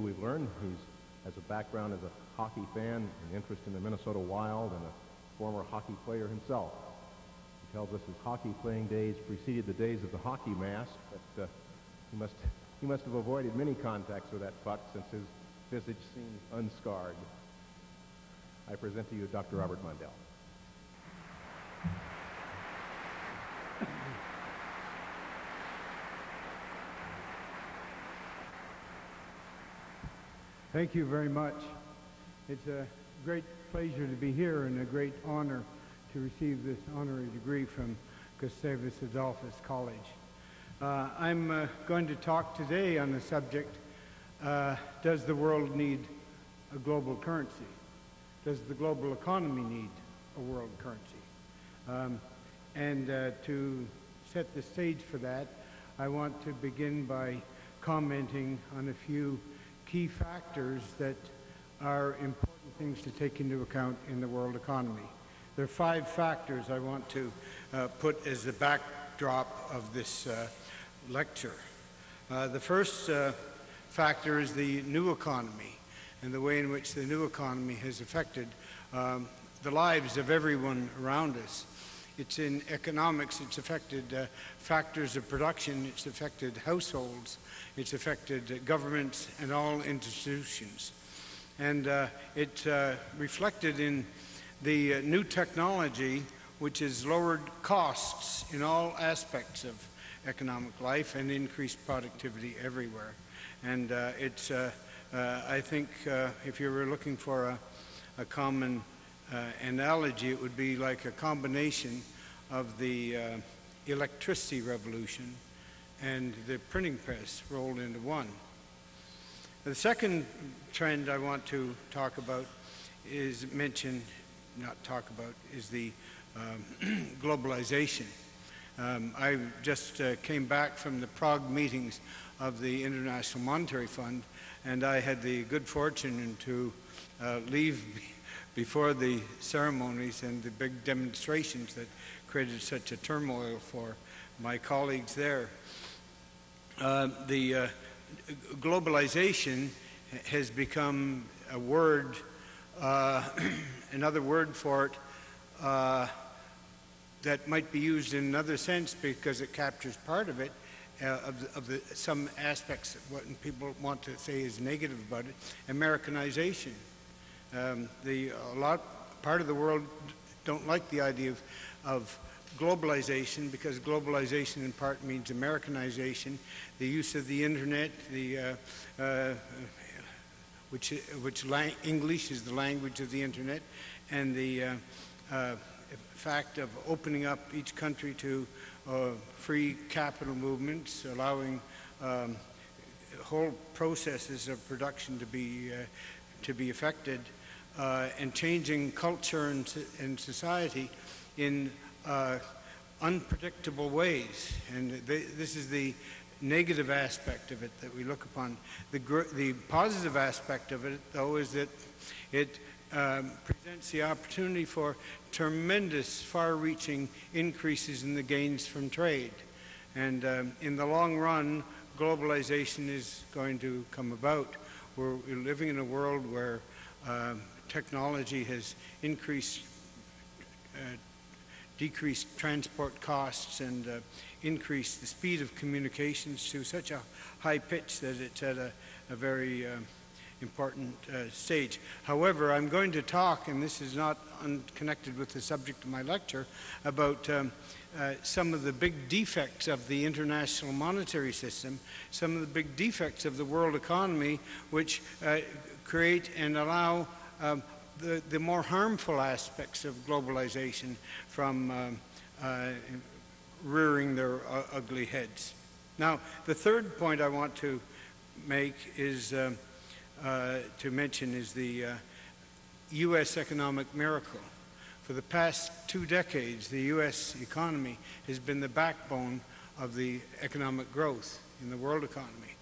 We've learned he has a background as a hockey fan, an interest in the Minnesota Wild, and a former hockey player himself. He tells us his hockey playing days preceded the days of the hockey mask, but uh, he, must, he must have avoided many contacts with that puck since his visage seems unscarred. I present to you Dr. Robert Mundell. Thank you very much. It's a great pleasure to be here and a great honor to receive this honorary degree from Gustavus Adolphus College. Uh, I'm uh, going to talk today on the subject, uh, does the world need a global currency? Does the global economy need a world currency? Um, and uh, to set the stage for that, I want to begin by commenting on a few key factors that are important things to take into account in the world economy. There are five factors I want to uh, put as the backdrop of this uh, lecture. Uh, the first uh, factor is the new economy and the way in which the new economy has affected um, the lives of everyone around us. It's in economics, it's affected uh, factors of production, it's affected households, it's affected uh, governments and all institutions. And uh, it uh, reflected in the uh, new technology which has lowered costs in all aspects of economic life and increased productivity everywhere. And uh, it's, I think, if you were looking for a, a common uh, analogy, it would be like a combination of the uh, electricity revolution and the printing press rolled into one. The second trend I want to talk about is mention, not talk about, is the um, globalization. Um, I just uh, came back from the Prague meetings of the International Monetary Fund, and I had the good fortune to uh, leave before the ceremonies and the big demonstrations that created such a turmoil for my colleagues there. Uh, the uh, globalization has become a word, uh, another word for it uh, that might be used in another sense because it captures part of it, uh, of, the, of the, some aspects of what people want to say is negative about it, Americanization. Um, the, a lot, part of the world don't like the idea of, of globalization because globalization in part means Americanization, the use of the internet, the, uh, uh, which, which English is the language of the internet, and the uh, uh, fact of opening up each country to uh, free capital movements, allowing um, whole processes of production to be, uh, to be affected, and changing culture and, and society in uh, unpredictable ways. And this is the negative aspect of it that we look upon. The, the positive aspect of it, though, is that it um, presents the opportunity for tremendous, far-reaching increases in the gains from trade. And um, in the long run, globalization is going to come about. We're living in a world where um, technology has increased uh, decrease transport costs and uh, increase the speed of communications to such a high pitch that it's at a, a very uh, important uh, stage. However, I'm going to talk, and this is not unconnected with the subject of my lecture, about um, uh, some of the big defects of the international monetary system, some of the big defects of the world economy, which uh, create and allow um, the, the more harmful aspects of globalization from um, uh, rearing their uh, ugly heads. Now, the third point I want to make is um, uh, to mention is the U.S. Uh, economic miracle. For the past two decades, the U.S. economy has been the backbone of the economic growth in the world economy.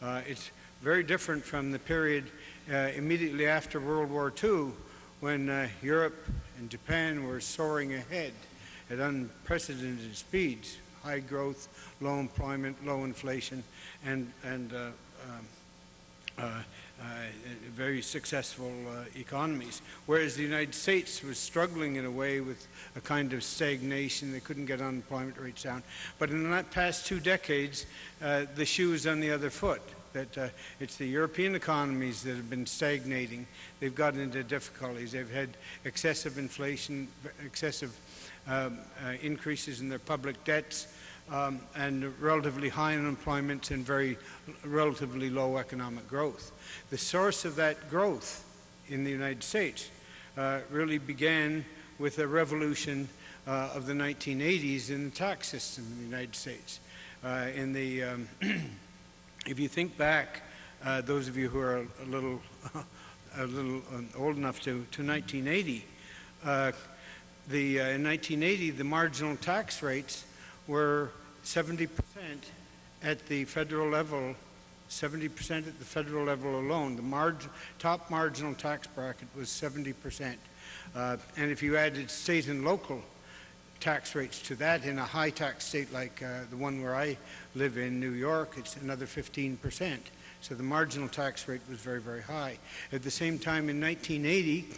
Uh, it's very different from the period immediately after World War II when uh, Europe and Japan were soaring ahead at unprecedented speeds, high growth, low employment, low inflation, and, and uh, um, uh, uh, very successful uh, economies, whereas the United States was struggling in a way with a kind of stagnation. They couldn't get unemployment rates down. But in the past two decades, uh, the shoe is on the other foot. That uh, it's the European economies that have been stagnating. They've gotten into difficulties. They've had excessive inflation, excessive um, uh, increases in their public debts, um, and relatively high unemployment and very relatively low economic growth. The source of that growth in the United States uh, really began with a revolution uh, of the 1980s in the tax system in the United States. Uh, in the, um, if you think back, uh, those of you who are a little, a little um, old enough to, to 1980, uh, the, uh, in 1980, the marginal tax rates were 70% at the federal level, 70% at the federal level alone. The marg top marginal tax bracket was 70%. Uh, and if you added state and local tax rates to that in a high tax state like uh, the one where I live in, New York, it's another 15%. So the marginal tax rate was very, very high. At the same time, in 1980,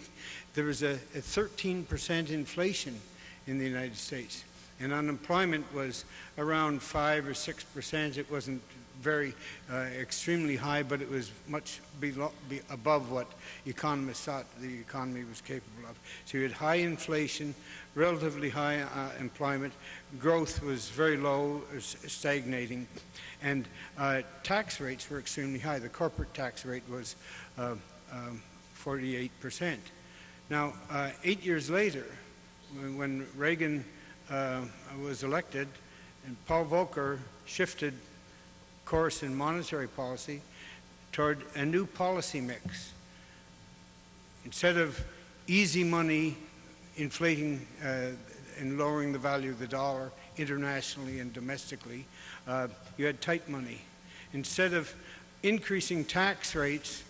there was a, a 13% inflation in the United States and unemployment was around 5 or 6 percent. It wasn't very uh, extremely high, but it was much below, be above what economists thought the economy was capable of. So you had high inflation, relatively high uh, employment, growth was very low, stagnating, and uh, tax rates were extremely high. The corporate tax rate was uh, um, 48 percent. Now, uh, eight years later, when Reagan uh, was elected, and Paul Volcker shifted course in monetary policy toward a new policy mix. Instead of easy money inflating uh, and lowering the value of the dollar internationally and domestically, uh, you had tight money. Instead of increasing tax rates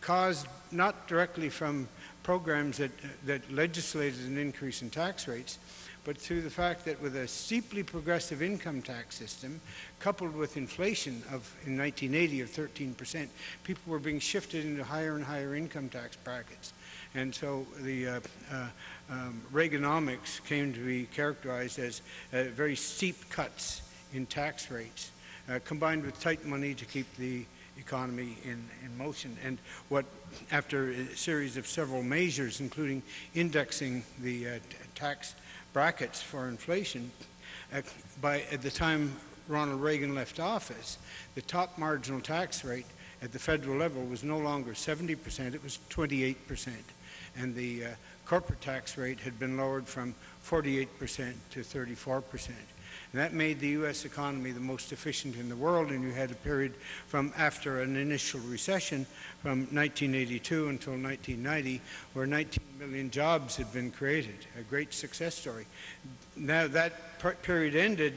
caused not directly from programs that, that legislated an increase in tax rates, but through the fact that with a steeply progressive income tax system, coupled with inflation of in 1980 of 13 percent, people were being shifted into higher and higher income tax brackets. And so the uh, uh, um, Reaganomics came to be characterized as uh, very steep cuts in tax rates, uh, combined with tight money to keep the economy in, in motion. And what, after a series of several measures, including indexing the uh, tax brackets for inflation, at, by, at the time Ronald Reagan left office, the top marginal tax rate at the federal level was no longer 70%, it was 28%. And the uh, corporate tax rate had been lowered from 48% to 34%. And that made the U.S. economy the most efficient in the world, and you had a period from after an initial recession from 1982 until 1990 where 19 million jobs had been created, a great success story. Now that period ended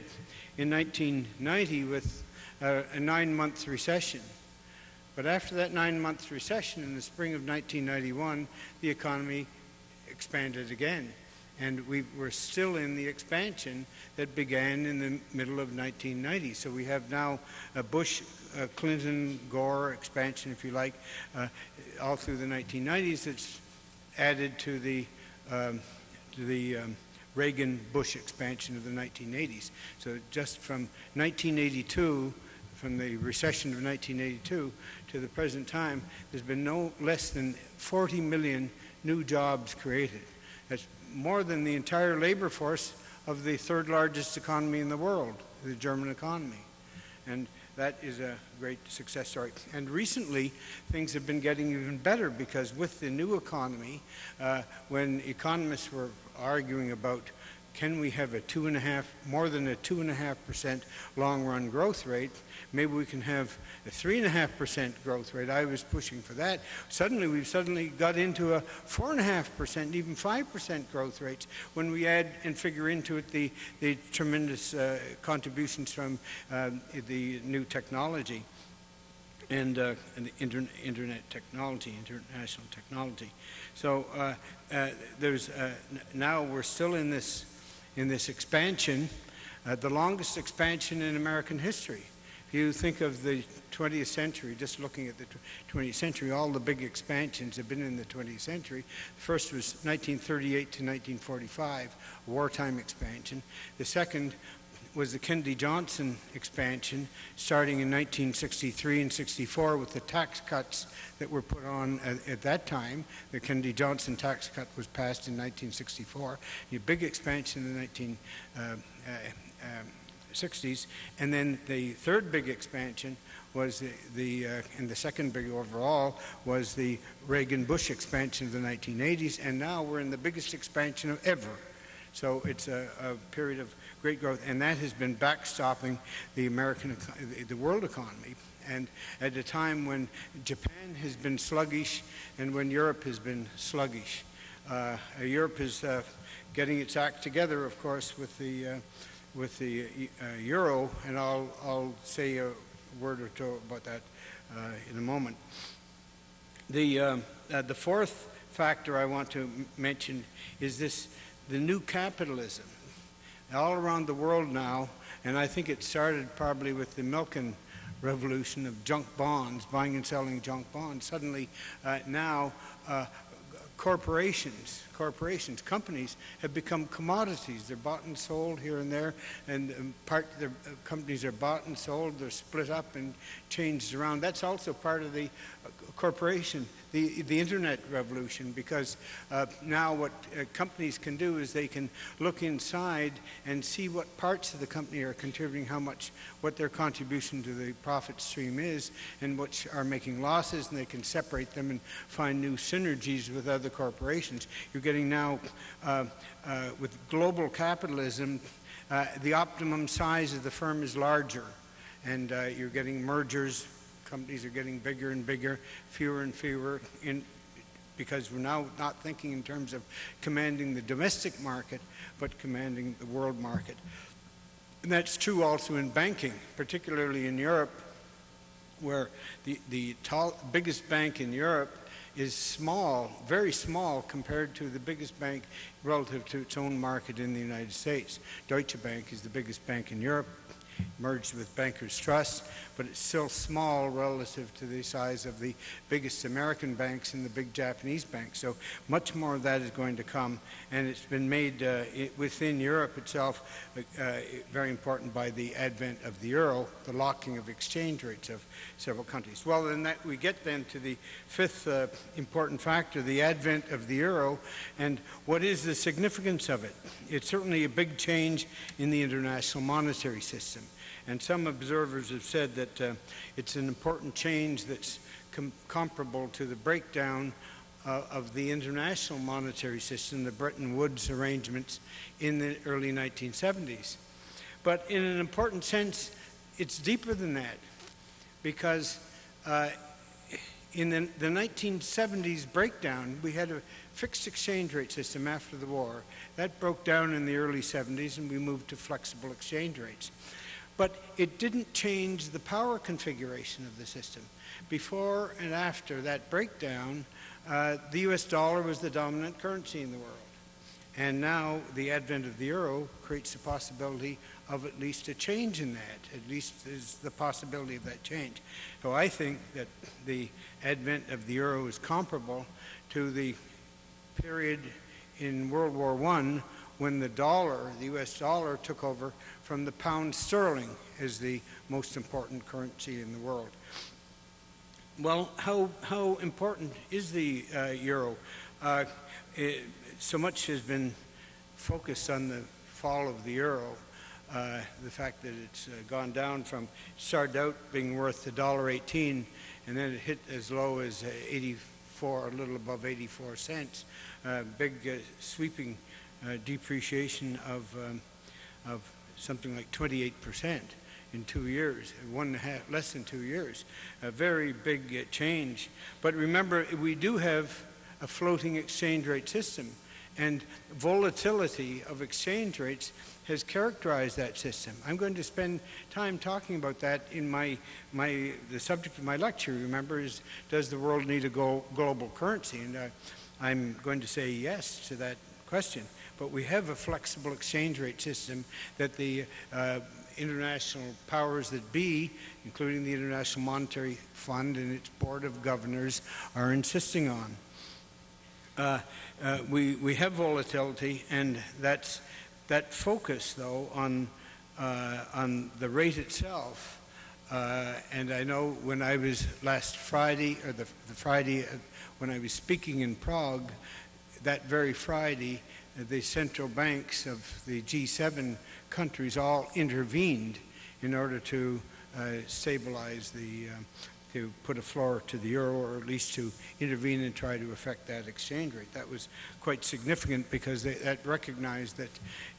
in 1990 with a, a nine-month recession. But after that nine-month recession in the spring of 1991, the economy expanded again and we were still in the expansion that began in the middle of 1990. So we have now a Bush, a Clinton, Gore expansion, if you like, uh, all through the 1990s. That's added to the um, to the um, Reagan-Bush expansion of the 1980s. So just from 1982, from the recession of 1982 to the present time, there's been no less than 40 million new jobs created. That's more than the entire labor force of the third largest economy in the world, the German economy. And that is a great success story. And recently, things have been getting even better because with the new economy, uh, when economists were arguing about can we have a two and a half, more than a two and a half percent long run growth rate? Maybe we can have a three and a half percent growth rate. I was pushing for that. Suddenly, we've suddenly got into a four and a half percent, even five percent growth rates when we add and figure into it the, the tremendous uh, contributions from uh, the new technology and, uh, and the inter internet technology, international technology. So uh, uh, there's uh, now we're still in this in this expansion, uh, the longest expansion in American history. If you think of the 20th century, just looking at the 20th century, all the big expansions have been in the 20th century. The first was 1938 to 1945, wartime expansion. The second was the Kennedy Johnson expansion, starting in 1963 and 64 with the tax cuts that were put on at, at that time. The Kennedy Johnson tax cut was passed in 1964. A big expansion in the 19. Uh, uh, 60s, and then the third big expansion was the, the uh, and the second big overall was the Reagan-Bush expansion of the 1980s, and now we're in the biggest expansion of ever. So it's a, a period of great growth, and that has been backstopping the American, the world economy. And at a time when Japan has been sluggish and when Europe has been sluggish, uh, Europe is uh, getting its act together, of course, with the uh, with the uh, euro, and I'll, I'll say a word or two about that uh, in a moment. The, um, uh, the fourth factor I want to mention is this the new capitalism. All around the world now, and I think it started probably with the Milken revolution of junk bonds, buying and selling junk bonds. Suddenly, uh, now, uh, corporations, corporations, companies have become commodities. They're bought and sold here and there, and um, part their uh, companies are bought and sold. They're split up and changed around. That's also part of the uh, corporation, the the internet revolution, because uh, now what uh, companies can do is they can look inside and see what parts of the company are contributing, how much, what their contribution to the profit stream is, and which are making losses, and they can separate them and find new synergies with other corporations. You're getting now, uh, uh, with global capitalism, uh, the optimum size of the firm is larger, and uh, you're getting mergers. Companies are getting bigger and bigger, fewer and fewer, in, because we're now not thinking in terms of commanding the domestic market, but commanding the world market. And that's true also in banking, particularly in Europe, where the, the tall, biggest bank in Europe is small, very small compared to the biggest bank relative to its own market in the United States. Deutsche Bank is the biggest bank in Europe, merged with Bankers Trust, but it's still small relative to the size of the biggest American banks and the big Japanese banks. So much more of that is going to come, and it's been made uh, i within Europe itself uh, very important by the advent of the euro, the locking of exchange rates of several countries. Well, then that we get then to the fifth uh, important factor, the advent of the euro, and what is the significance of it? It's certainly a big change in the international monetary system. And some observers have said that uh, it's an important change that's com comparable to the breakdown uh, of the international monetary system, the Bretton Woods arrangements in the early 1970s. But in an important sense, it's deeper than that because uh, in the, the 1970s breakdown, we had a fixed exchange rate system after the war. That broke down in the early 70s and we moved to flexible exchange rates. But it didn't change the power configuration of the system. Before and after that breakdown, uh, the US dollar was the dominant currency in the world. And now the advent of the euro creates the possibility of at least a change in that. At least there's the possibility of that change. So I think that the advent of the euro is comparable to the period in World War I when the dollar, the US dollar, took over from the pound sterling as the most important currency in the world. Well, how, how important is the uh, euro? Uh, it, so much has been focused on the fall of the euro, uh, the fact that it's uh, gone down from, started out being worth $1.18, and then it hit as low as uh, 84, a little above 84 cents. Uh, big sweeping depreciation of, um, of something like 28 percent in two years, one and a half, less than two years. A very big uh, change. But remember, we do have a floating exchange rate system, and volatility of exchange rates has characterized that system. I'm going to spend time talking about that in my, my the subject of my lecture, remember, is does the world need a global currency? And uh, I'm going to say yes to that question. But we have a flexible exchange rate system that the uh, international powers that be, including the International Monetary Fund and its Board of Governors, are insisting on. Uh, uh, we, we have volatility, and that's, that focus, though, on, uh, on the rate itself. Uh, and I know when I was last Friday, or the, the Friday uh, when I was speaking in Prague, that very Friday, the central banks of the G7 countries all intervened in order to uh, stabilize the, uh, to put a floor to the euro, or at least to intervene and try to affect that exchange rate. That was quite significant because they, that recognized that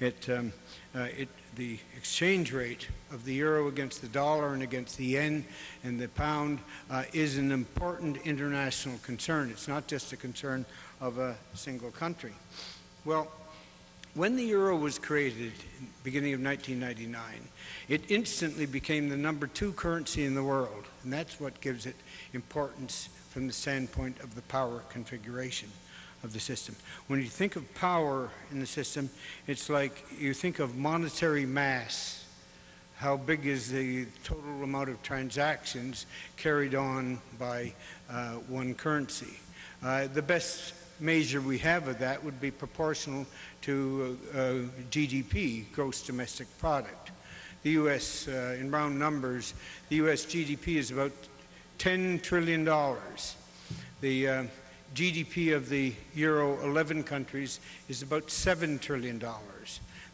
it, um, uh, it, the exchange rate of the euro against the dollar and against the yen and the pound uh, is an important international concern. It's not just a concern of a single country. Well, when the euro was created, beginning of 1999, it instantly became the number two currency in the world, and that's what gives it importance from the standpoint of the power configuration of the system. When you think of power in the system, it's like you think of monetary mass. How big is the total amount of transactions carried on by uh, one currency? Uh, the best measure we have of that would be proportional to uh, uh, GDP, gross domestic product. The U.S., uh, in round numbers, the U.S. GDP is about $10 trillion. The uh, GDP of the Euro 11 countries is about $7 trillion.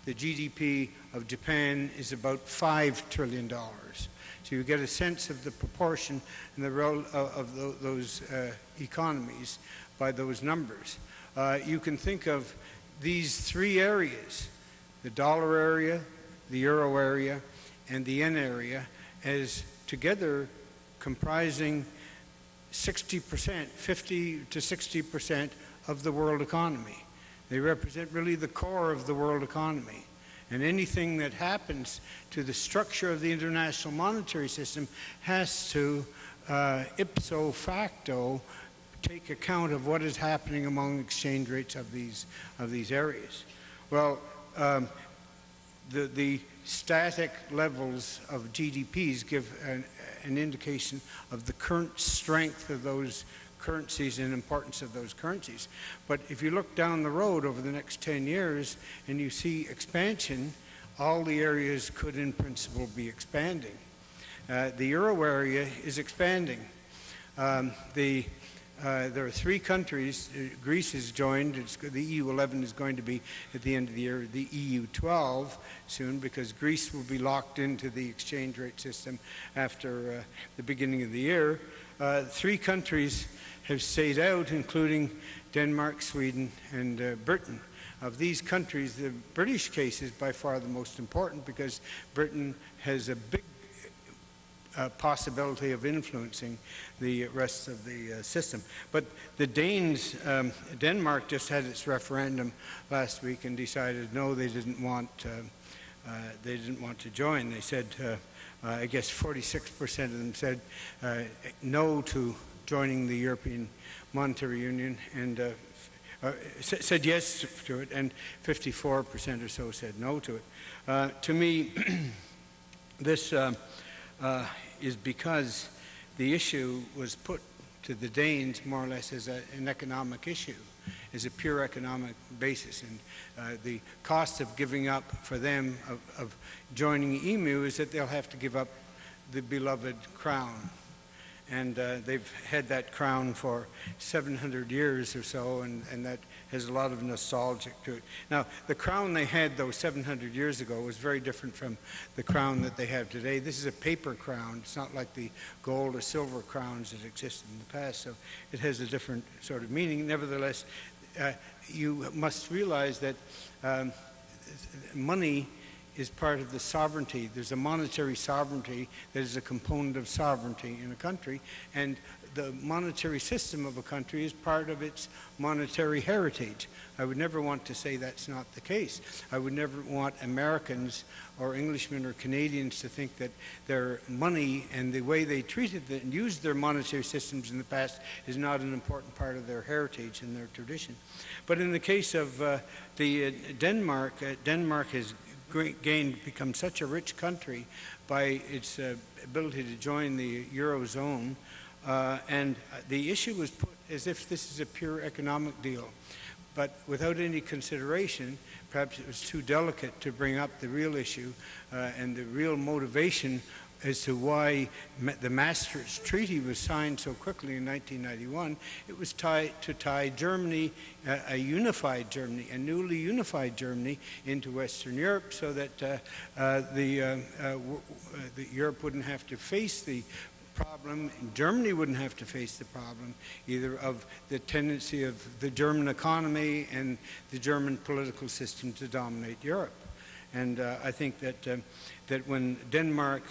The GDP of Japan is about $5 trillion. So you get a sense of the proportion and the role of, of those uh, economies by those numbers. Uh, you can think of these three areas, the dollar area, the euro area, and the yen area, as together comprising 60%, 50 to 60% of the world economy. They represent really the core of the world economy. And anything that happens to the structure of the international monetary system has to, uh, ipso facto, take account of what is happening among exchange rates of these, of these areas. Well, um, the, the static levels of GDPs give an, an indication of the current strength of those currencies and importance of those currencies. But if you look down the road over the next 10 years and you see expansion, all the areas could in principle be expanding. Uh, the euro area is expanding. Um, the uh, there are three countries. Uh, Greece has joined. It's, the EU 11 is going to be at the end of the year the EU 12 soon because Greece will be locked into the exchange rate system after uh, the beginning of the year. Uh, three countries have stayed out, including Denmark, Sweden, and uh, Britain. Of these countries, the British case is by far the most important because Britain has a big possibility of influencing the rest of the uh, system. But the Danes, um, Denmark just had its referendum last week and decided no, they didn't want, uh, uh they didn't want to join. They said, uh, uh, I guess 46% of them said no to joining the European Monetary Union and said yes to it, and 54% or so said no to it. to me, this uh, is because the issue was put to the Danes more or less as a, an economic issue, as a pure economic basis. And uh, the cost of giving up for them of, of joining EMU is that they'll have to give up the beloved crown and uh, they've had that crown for 700 years or so, and, and that has a lot of nostalgic to it. Now, the crown they had, though, 700 years ago was very different from the crown that they have today. This is a paper crown. It's not like the gold or silver crowns that existed in the past, so it has a different sort of meaning. Nevertheless, uh, you must realize that um, money is part of the sovereignty. There's a monetary sovereignty that is a component of sovereignty in a country, and the monetary system of a country is part of its monetary heritage. I would never want to say that's not the case. I would never want Americans or Englishmen or Canadians to think that their money and the way they treated and used their monetary systems in the past is not an important part of their heritage and their tradition. But in the case of uh, the uh, Denmark, uh, Denmark has gained, become such a rich country by its uh, ability to join the Eurozone. Uh, and the issue was put as if this is a pure economic deal. But without any consideration, perhaps it was too delicate to bring up the real issue uh, and the real motivation as to why the Maastricht Treaty was signed so quickly in 1991. It was tied to tie Germany, uh, a unified Germany, a newly unified Germany, into Western Europe, so that uh, uh, the, uh, uh, uh, the Europe wouldn't have to face the problem, Germany wouldn't have to face the problem either of the tendency of the German economy and the German political system to dominate Europe. And uh, I think that, um, that when Denmark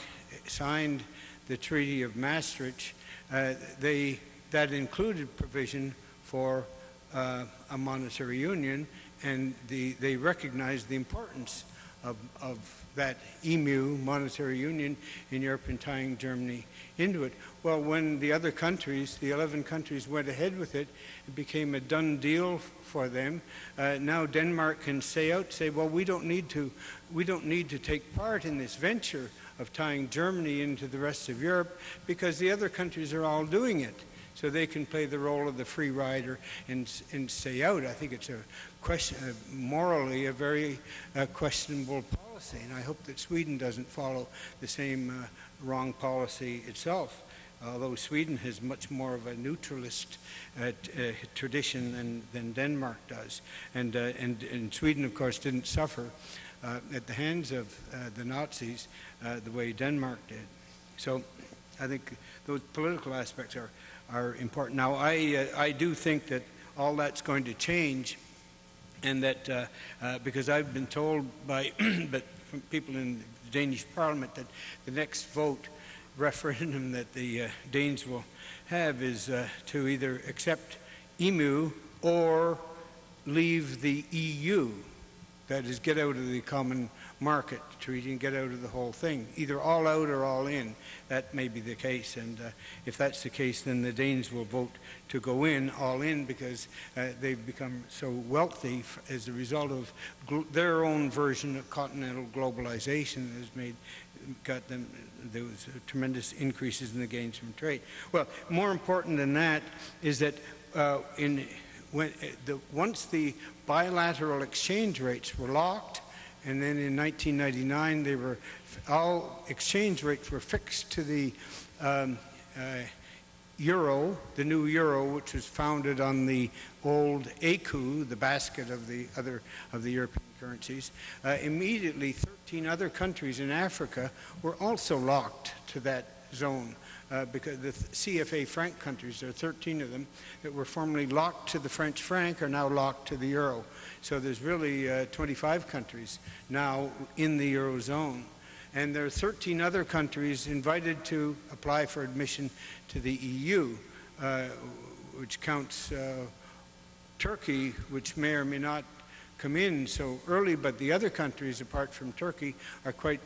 signed the Treaty of Maastricht, uh, they, that included provision for uh, a monetary union, and the, they recognized the importance of, of that EMU, monetary union, in Europe and tying Germany into it. Well, when the other countries, the 11 countries, went ahead with it, it became a done deal for them. Uh, now Denmark can say out, say, well, we don't need to, we don't need to take part in this venture of tying Germany into the rest of Europe because the other countries are all doing it. So they can play the role of the free rider and, and stay out. I think it's a question, uh, morally a very uh, questionable policy, and I hope that Sweden doesn't follow the same uh, wrong policy itself. Although Sweden has much more of a neutralist uh, uh, tradition than, than Denmark does, and, uh, and and Sweden, of course, didn't suffer uh, at the hands of uh, the Nazis the way Denmark did. So, I think those political aspects are are important. Now, I I do think that all that's going to change and that uh, uh, because I've been told by but people in Danish Parliament that the next vote referendum that the uh, Danes will have is uh, to either accept EMU or leave the EU. That is, get out of the common market treaty and get out of the whole thing. Either all out or all in. That may be the case. And uh, if that's the case, then the Danes will vote to go in, all in, because uh, they've become so wealthy as a result of their own version of continental globalization that has made got them there was tremendous increases in the gains from trade. Well, more important than that is that uh, in when the once the bilateral exchange rates were locked, and then in 1999 they were all exchange rates were fixed to the um, uh, euro, the new euro, which was founded on the old ECU, the basket of the other of the European currencies. Uh, immediately, 13 other countries in Africa were also locked to that zone. Uh, because the CFA franc countries, there are 13 of them that were formerly locked to the French franc, are now locked to the euro. So there's really uh, 25 countries now in the eurozone. And there are 13 other countries invited to apply for admission to the EU, uh, which counts uh, Turkey, which may or may not come in so early, but the other countries, apart from Turkey, are quite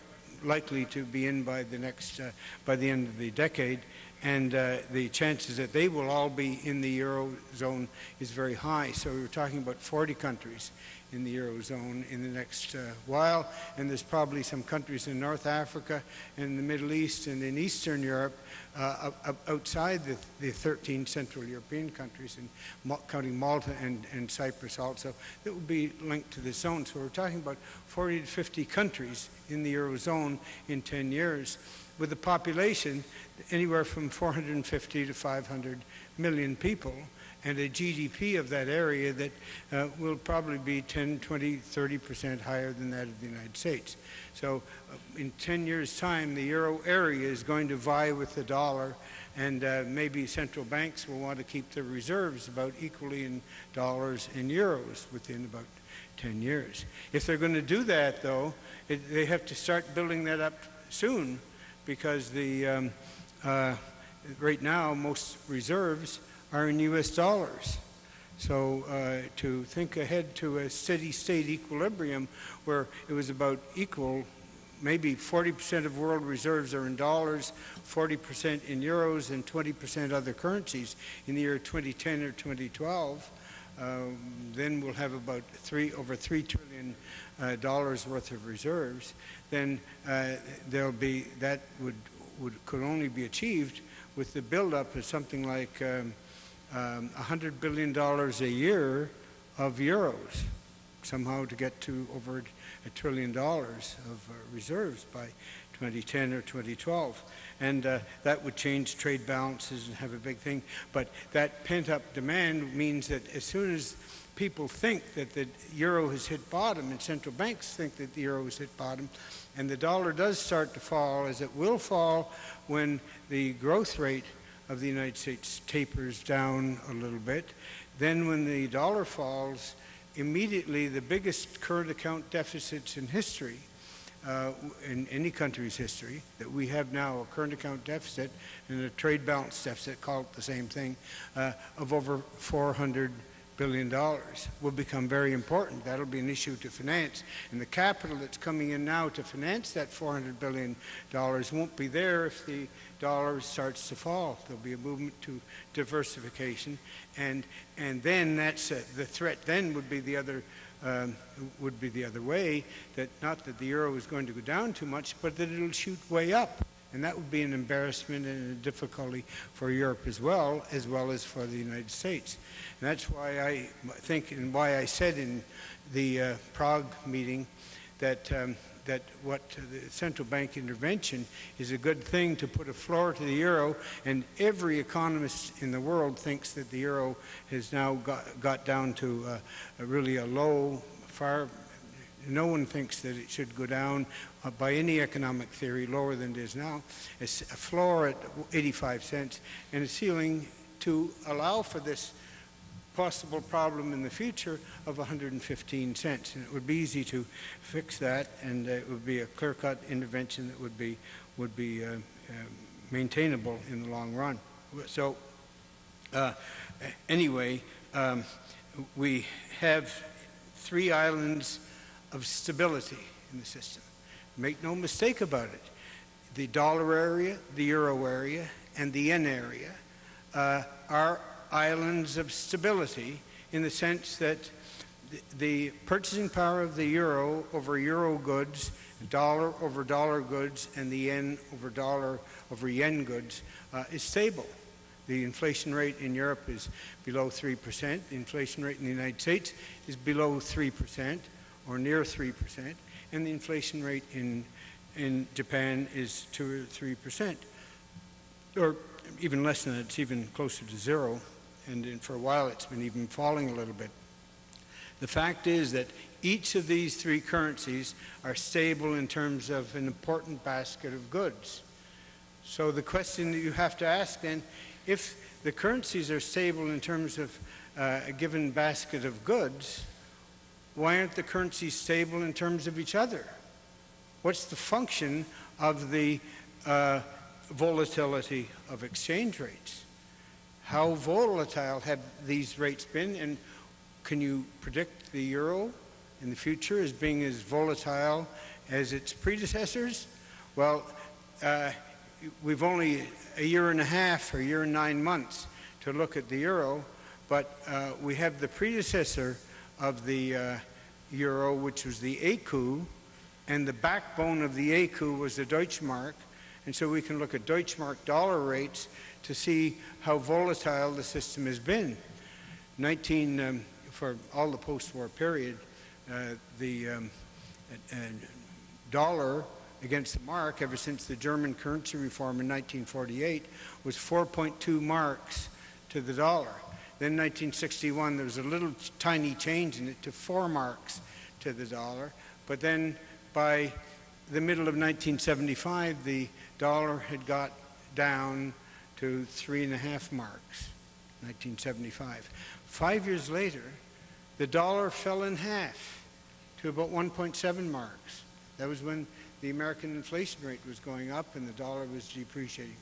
likely to be in by the next, uh, by the end of the decade. And uh, the chances that they will all be in the Eurozone is very high. So we're talking about 40 countries in the Eurozone in the next uh, while. And there's probably some countries in North Africa and the Middle East and in Eastern Europe uh, outside the, the 13 Central European countries, and counting Malta and, and Cyprus also, that will be linked to the zone. So we're talking about 40 to 50 countries in the Eurozone in 10 years, with a population anywhere from 450 to 500 million people, and a GDP of that area that uh, will probably be 10, 20, 30 percent higher than that of the United States. So uh, in 10 years' time, the euro area is going to vie with the dollar, and uh, maybe central banks will want to keep their reserves about equally in dollars and euros within about 10 years. If they're going to do that, though, it, they have to start building that up soon because the, um, uh, right now, most reserves are in U.S. dollars. So uh, to think ahead to a steady state equilibrium where it was about equal, maybe 40% of world reserves are in dollars, 40% in euros, and 20% other currencies in the year 2010 or 2012, um, then we'll have about three, over three trillion uh, dollars worth of reserves, then uh, there'll be, that would, would, could only be achieved with the buildup of something like um, um, $100 billion a year of euros, somehow to get to over a trillion dollars of uh, reserves by 2010 or 2012. And uh, that would change trade balances and have a big thing. But that pent-up demand means that as soon as people think that the euro has hit bottom and central banks think that the euro has hit bottom and the dollar does start to fall as it will fall when the growth rate of the United States tapers down a little bit, then when the dollar falls, immediately the biggest current account deficits in history, uh, in any country's history, that we have now a current account deficit and a trade balance deficit, call it the same thing, uh, of over 400 billion dollars will become very important. That'll be an issue to finance. And the capital that's coming in now to finance that 400 billion dollars won't be there if the dollar starts to fall. There'll be a movement to diversification. And, and then that's uh, the threat then would be the other um, would be the other way, that not that the euro is going to go down too much, but that it'll shoot way up. And that would be an embarrassment and a difficulty for Europe as well, as well as for the United States. And that's why I think and why I said in the uh, Prague meeting that, um, that what the central bank intervention is a good thing to put a floor to the euro. And every economist in the world thinks that the euro has now got, got down to uh, a really a low, far no one thinks that it should go down uh, by any economic theory lower than it is now. A floor at 85 cents and a ceiling to allow for this possible problem in the future of 115 cents. And it would be easy to fix that and uh, it would be a clear-cut intervention that would be, would be uh, uh maintainable in the long run. So uh, anyway, um, we have three islands of stability in the system. Make no mistake about it. The dollar area, the euro area, and the yen area uh, are islands of stability in the sense that the, purchasing power of the euro over euro goods, dollar over dollar goods, and the yen over dollar over yen goods uh, is stable. The inflation rate in Europe is below 3%. The inflation rate in the United States is below 3% or near 3%, and the inflation rate in, in Japan is 2 or 3%, or even less than that, it's even closer to zero, and for a while it's been even falling a little bit. The fact is that each of these three currencies are stable in terms of an important basket of goods. So the question that you have to ask then, if the currencies are stable in terms of uh, a given basket of goods, why aren't the currencies stable in terms of each other? What's the function of the uh, volatility of exchange rates? How volatile have these rates been, and can you predict the euro in the future as being as volatile as its predecessors? Well, uh, we've only a year and a half or a year and nine months to look at the euro, but uh, we have the predecessor of the uh, euro, which was the ECU, and the backbone of the ECU was the Deutschmark. And so we can look at Deutschmark dollar rates to see how volatile the system has been. 19, um, for all the post-war period, uh, the um, uh, dollar against the mark ever since the German currency reform in 1948 was 4.2 marks to the dollar. Then 1961, there was a little tiny change in it to four marks to the dollar. But then by the middle of 1975, the dollar had got down to three and a half marks, 1975. Five years later, the dollar fell in half to about 1.7 marks. That was when the American inflation rate was going up and the dollar was depreciating.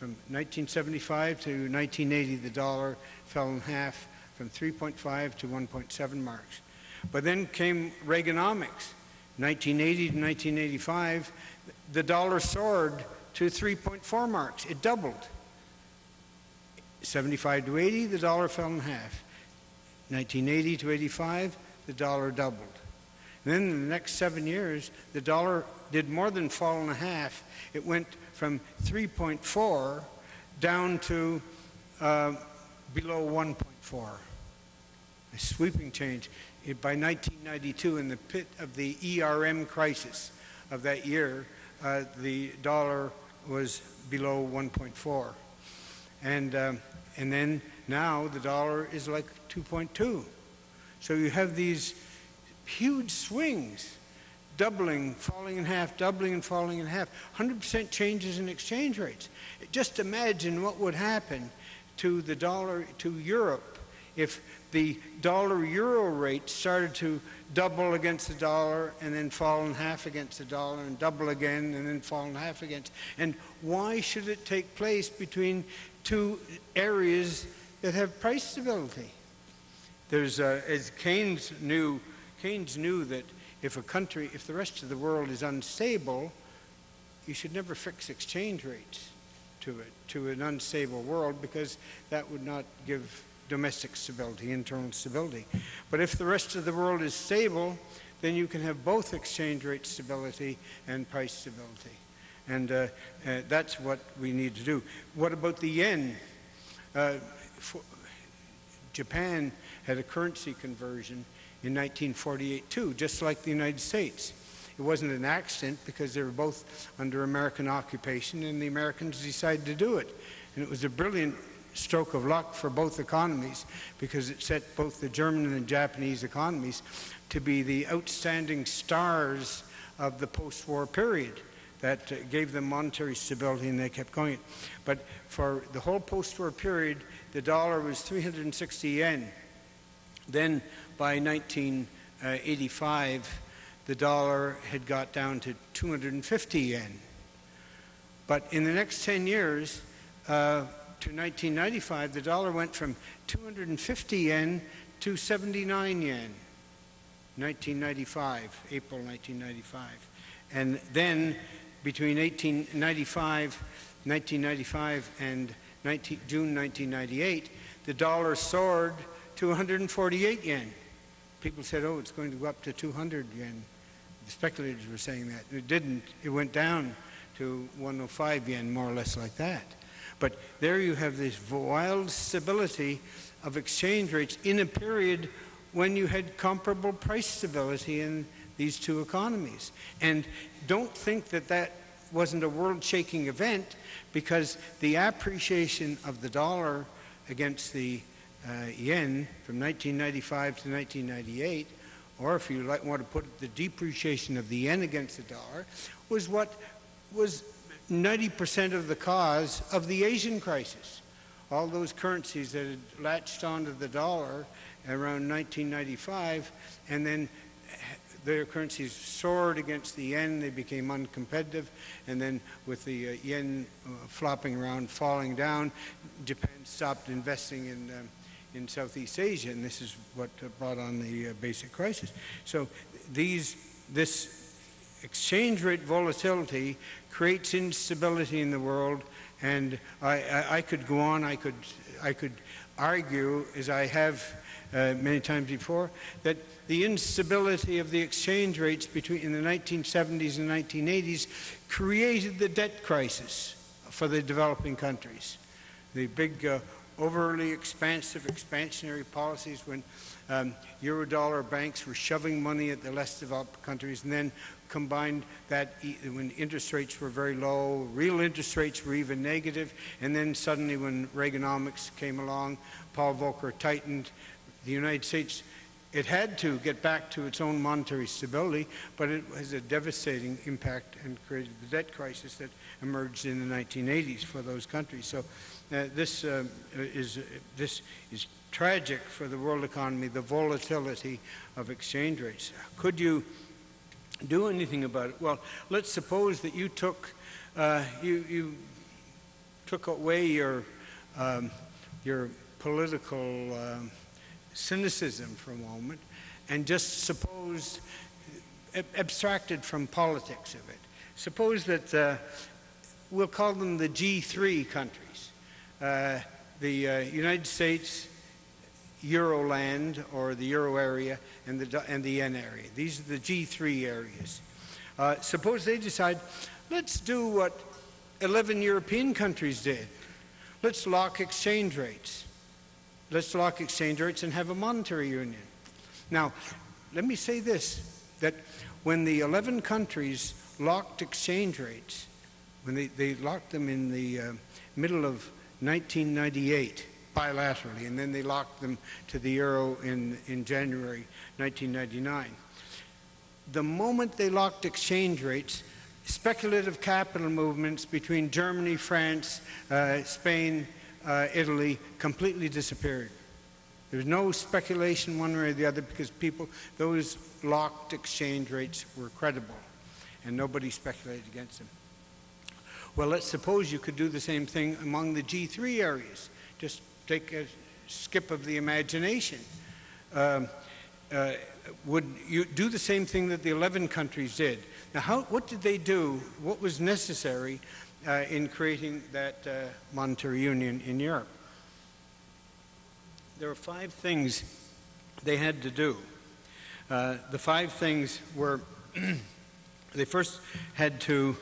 From 1975 to 1980, the dollar fell in half from 3.5 to 1.7 marks. But then came Reaganomics. 1980 to 1985, the dollar soared to 3.4 marks. It doubled. 75 to 80, the dollar fell in half. 1980 to 85, the dollar doubled. And then in the next seven years, the dollar did more than fall in half. It went from 3.4 down to uh, below 1.4. A sweeping change. It, by 1992, in the pit of the ERM crisis of that year, uh, the dollar was below 1.4. And, um, and then now the dollar is like 2.2. So you have these huge swings, doubling, falling in half, doubling and falling in half, 100% changes in exchange rates. Just imagine what would happen to the dollar, to Europe, if the dollar euro rate started to double against the dollar and then fall in half against the dollar and double again and then fall in half against. And why should it take place between two areas that have price stability? There's, uh, as Keynes knew, Keynes knew that if a country, if the rest of the world is unstable, you should never fix exchange rates to it, to an unstable world, because that would not give domestic stability, internal stability. But if the rest of the world is stable, then you can have both exchange rate stability and price stability. And uh, uh, that's what we need to do. What about the yen? Uh, Japan had a currency conversion in 1948 too, just like the United States. It wasn't an accident because they were both under American occupation and the Americans decided to do it. And it was a brilliant stroke of luck for both economies because it set both the German and Japanese economies to be the outstanding stars of the post-war period that gave them monetary stability and they kept going. But for the whole post-war period, the dollar was 360 yen. Then by 1985, the dollar had got down to 250 yen. But in the next 10 years, uh, to 1995, the dollar went from 250 yen to 79 yen. 1995, April 1995. And then between 1895, 1995 and 19, June 1998, the dollar soared to 148 yen. People said, oh, it's going to go up to 200 yen. The speculators were saying that. It didn't. It went down to 105 yen, more or less like that. But there you have this wild stability of exchange rates in a period when you had comparable price stability in these two economies. And don't think that that wasn't a world-shaking event because the appreciation of the dollar against the yen from 1995 to 1998, or if you like, want to put the depreciation of the yen against the dollar, was what was 90% of the cause of the Asian crisis. All those currencies that had latched onto the dollar around 1995 and then their currencies soared against the yen, they became uncompetitive, and then with the uh, yen uh, flopping around, falling down, Japan stopped investing in, um, in Southeast Asia, and this is what brought on the uh, basic crisis. So these, this exchange rate volatility creates instability in the world, and I, I, I could go on, I could, I could argue, as I have uh, many times before, that the instability of the exchange rates between in the 1970s and 1980s created the debt crisis for the developing countries. The big uh, overly expansive expansionary policies when um, Eurodollar banks were shoving money at the less developed countries and then combined that when interest rates were very low, real interest rates were even negative, and then suddenly when Reaganomics came along, Paul Volcker tightened, the United States, it had to get back to its own monetary stability, but it has a devastating impact and created the debt crisis that emerged in the 1980s for those countries. So this, uh, is, this is tragic for the world economy, the volatility of exchange rates. Could you do anything about it? Well, let's suppose that you took, uh, you, you took away your, um, your political um, cynicism for a moment and just supposed, abstracted from politics of it. Suppose that uh, we'll call them the G3 countries. Uh, the uh, United States, Euroland or the Euro area and the, and the yen area. These are the G3 areas. Uh, suppose they decide, let's do what 11 European countries did. Let's lock exchange rates. Let's lock exchange rates and have a monetary union. Now, let me say this, that when the 11 countries locked exchange rates, when they, they locked them in the uh, middle of 1998 bilaterally, and then they locked them to the euro in, in January 1999. The moment they locked exchange rates, speculative capital movements between Germany, France, uh, Spain, uh, Italy completely disappeared. There was no speculation one way or the other because people, those locked exchange rates were credible and nobody speculated against them. Well, let's suppose you could do the same thing among the G3 areas. Just take a skip of the imagination. Um, uh, would you do the same thing that the 11 countries did? Now, how, what did they do? What was necessary uh, in creating that uh, monetary union in Europe? There were five things they had to do. Uh, the five things were they first had to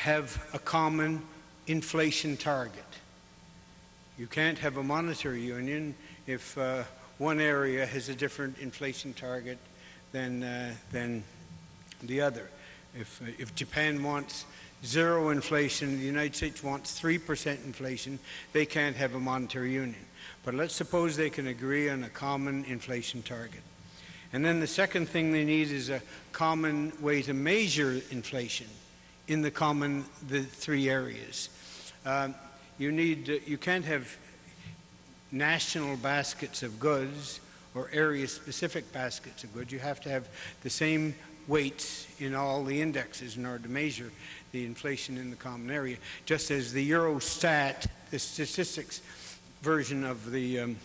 have a common inflation target. You can't have a monetary union if uh, one area has a different inflation target than, uh, than the other. If, uh, if Japan wants zero inflation, the United States wants 3% inflation, they can't have a monetary union. But let's suppose they can agree on a common inflation target. And then the second thing they need is a common way to measure inflation in the common, the three areas. Um, you need, uh, you can't have national baskets of goods or area-specific baskets of goods. You have to have the same weights in all the indexes in order to measure the inflation in the common area, just as the Eurostat, the statistics version of the um,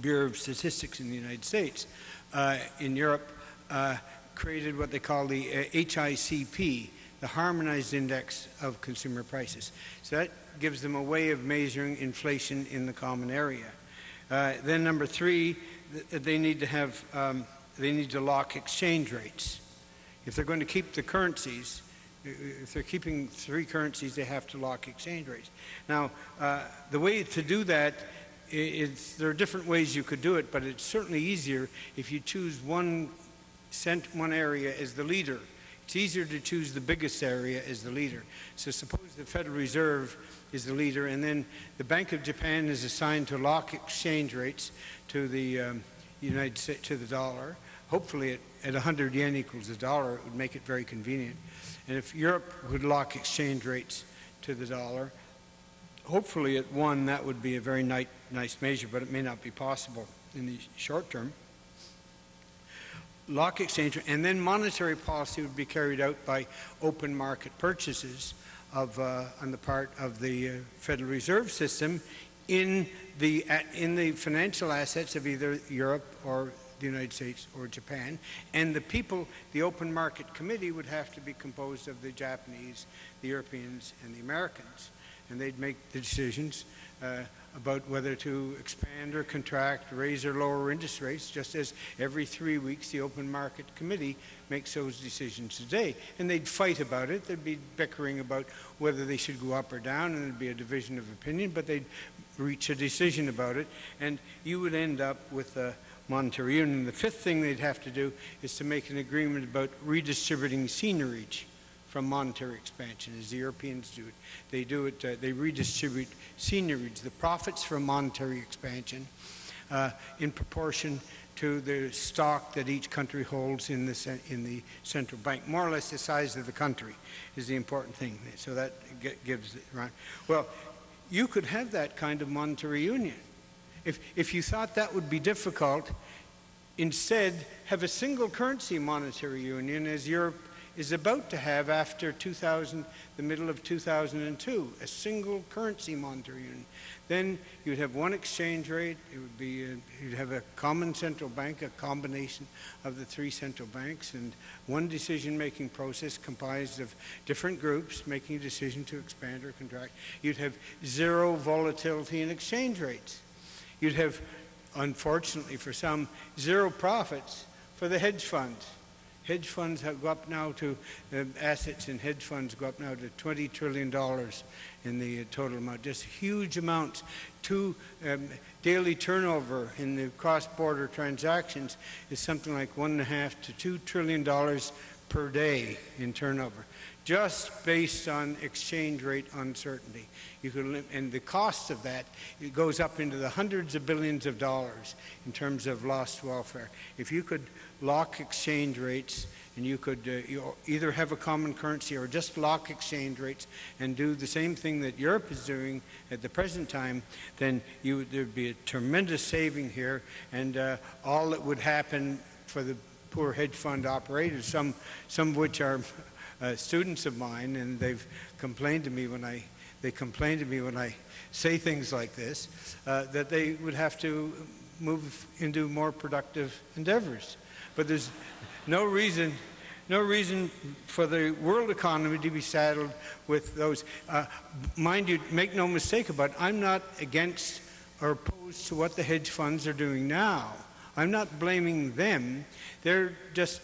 Bureau of Statistics in the United States, uh, in Europe, uh, created what they call the uh, HICP, the Harmonized Index of Consumer Prices. So that gives them a way of measuring inflation in the common area. Uh, then number three, th- they need to have, um, they need to lock exchange rates. If they're going to keep the currencies, if they're keeping three currencies, they have to lock exchange rates. Now, uh, the way to do that is there are different ways you could do it, but it's certainly easier if you choose one cent, one area as the leader. It's easier to choose the biggest area as the leader. So suppose the Federal Reserve is the leader, and then the Bank of Japan is assigned to lock exchange rates to the um, United States to the dollar. Hopefully, at, at 100 yen equals a dollar, it would make it very convenient. And if Europe would lock exchange rates to the dollar, hopefully at one, that would be a very nice, nice measure, but it may not be possible in the short term. Lock exchange, and then monetary policy would be carried out by open market purchases of, uh, on the part of the uh, Federal Reserve System in the, in the financial assets of either Europe or the United States or Japan. And the people, the Open Market Committee would have to be composed of the Japanese, the Europeans, and the Americans. And they'd make the decisions uh, about whether to expand or contract, raise or lower interest rates, just as every three weeks the Open Market Committee makes those decisions today. And they'd fight about it. There'd be bickering about whether they should go up or down, and there'd be a division of opinion, but they'd reach a decision about it. And you would end up with a monetary union. The fifth thing they'd have to do is to make an agreement about redistributing seigniorage from monetary expansion, as the Europeans do it. They do it, uh, they redistribute seigniorage, the profits from monetary expansion, uh, in proportion to the stock that each country holds in the, in the central bank. More or less the size of the country is the important thing. So that gives it right. Well, you could have that kind of monetary union. If, if you thought that would be difficult, instead have a single currency monetary union as Europe is about to have after 2000, the middle of 2002, a single currency monetary union. Then you'd have one exchange rate. It would be a, you'd have a common central bank, a combination of the three central banks, and one decision-making process comprised of different groups making a decision to expand or contract. You'd have zero volatility in exchange rates. You'd have unfortunately for some, zero profits for the hedge funds. Hedge funds have go up now to, uh, assets in hedge funds go up now to $20 trillion in the uh, total amount, just huge amounts. Two, um, daily turnover in the cross-border transactions is something like one and a half to two trillion dollars per day in turnover, just based on exchange rate uncertainty. You could, and the cost of that it goes up into the hundreds of billions of dollars in terms of lost welfare. If you could lock exchange rates and you could uh, you either have a common currency or just lock exchange rates and do the same thing that Europe is doing at the present time, then you, there'd be a tremendous saving here, and uh, all that would happen for the poor hedge fund operators, some, some of which are uh, students of mine, and they've complained to me when I they complain to me when I say things like this, uh, that they would have to move into more productive endeavors. But there's no reason, no reason for the world economy to be saddled with those. Uh, mind you, make no mistake about it, I'm not against or opposed to what the hedge funds are doing now. I'm not blaming them. They're just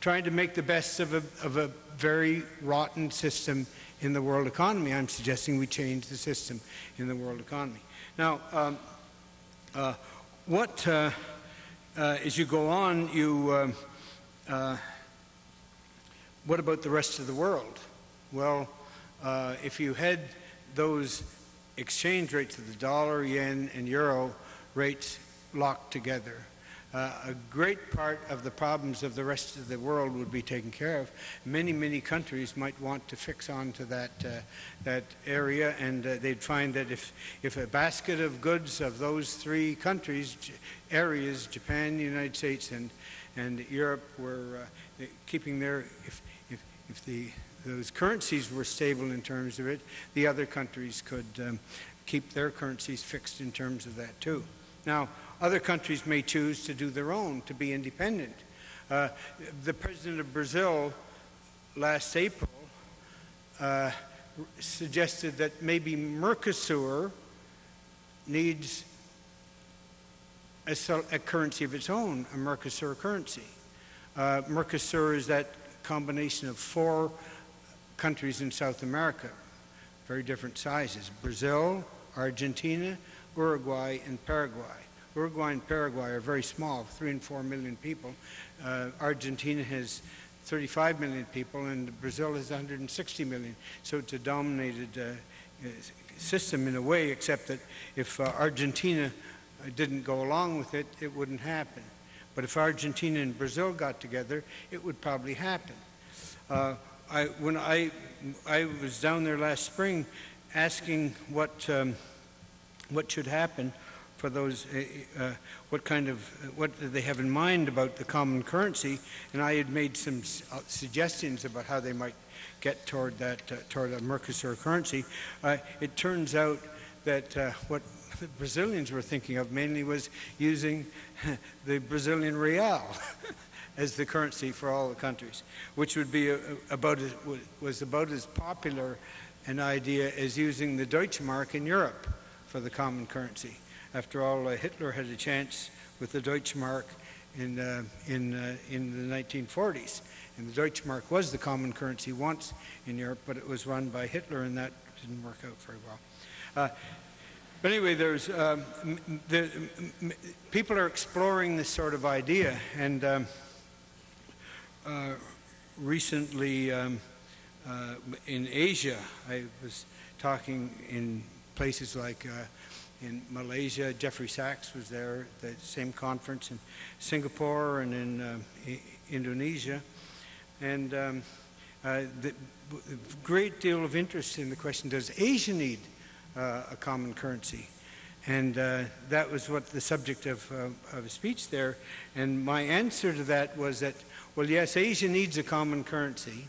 trying to make the best of a, of a very rotten system in the world economy. I'm suggesting we change the system in the world economy. Now, um, uh, what, uh, uh, as you go on, you, um, uh, what about the rest of the world? Well, uh, if you had those exchange rates of the dollar, yen, and euro rates locked together, uh, a great part of the problems of the rest of the world would be taken care of. Many, many countries might want to fix on to that, uh, that area, and uh, they'd find that if, if a basket of goods of those three countries, areas, Japan, the United States, and, and Europe, were uh, keeping their, if, if, if the, those currencies were stable in terms of it, the other countries could um, keep their currencies fixed in terms of that too. Now, other countries may choose to do their own, to be independent. Uh, the president of Brazil last April uh, suggested that maybe Mercosur needs a, a, currency of its own, a Mercosur currency. Uh, Mercosur is that combination of four countries in South America, very different sizes Brazil, Argentina, Uruguay, and Paraguay. Uruguay and Paraguay are very small, three and four million people. Uh, Argentina has 35 million people, and Brazil has 160 million. So it's a dominated uh, system in a way, except that if uh, Argentina uh, didn't go along with it, it wouldn't happen. But if Argentina and Brazil got together, it would probably happen. Uh, I, when I, I was down there last spring asking what, um, what should happen, for those, uh, uh, what kind of, what they have in mind about the common currency, and I had made some uh, suggestions about how they might get toward that, uh, toward a Mercosur currency. Uh, it turns out that uh, what the Brazilians were thinking of mainly was using the Brazilian real as the currency for all the countries, which would be a, about as, was about as popular an idea as using the Deutsche Mark in Europe for the common currency. After all, uh, Hitler had a chance with the Deutschmark in, uh, in, uh, in the 1940s. And the Deutschmark was the common currency once in Europe, but it was run by Hitler, and that didn't work out very well. But anyway, there's um, the, people are exploring this sort of idea, and um, uh, recently um, uh, in Asia, I was talking in places like uh, in Malaysia. Jeffrey Sachs was there at the same conference in Singapore and in uh, Indonesia. And um, uh, the, great deal of interest in the question, does Asia need uh, a common currency? And uh, that was what the subject of, uh, of a speech there. And my answer to that was that, well, yes, Asia needs a common currency,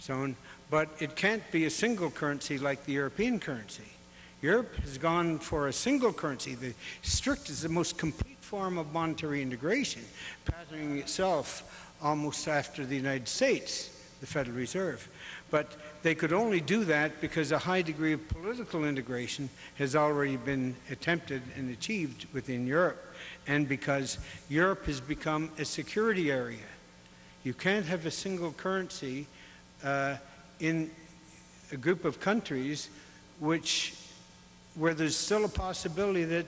so, but it can't be a single currency like the European currency. Europe has gone for a single currency, the strictest, the most complete form of monetary integration, patterning itself almost after the United States, the Federal Reserve. But they could only do that because a high degree of political integration has already been attempted and achieved within Europe, and because Europe has become a security area. You can't have a single currency uh, in a group of countries which, where there's still a possibility that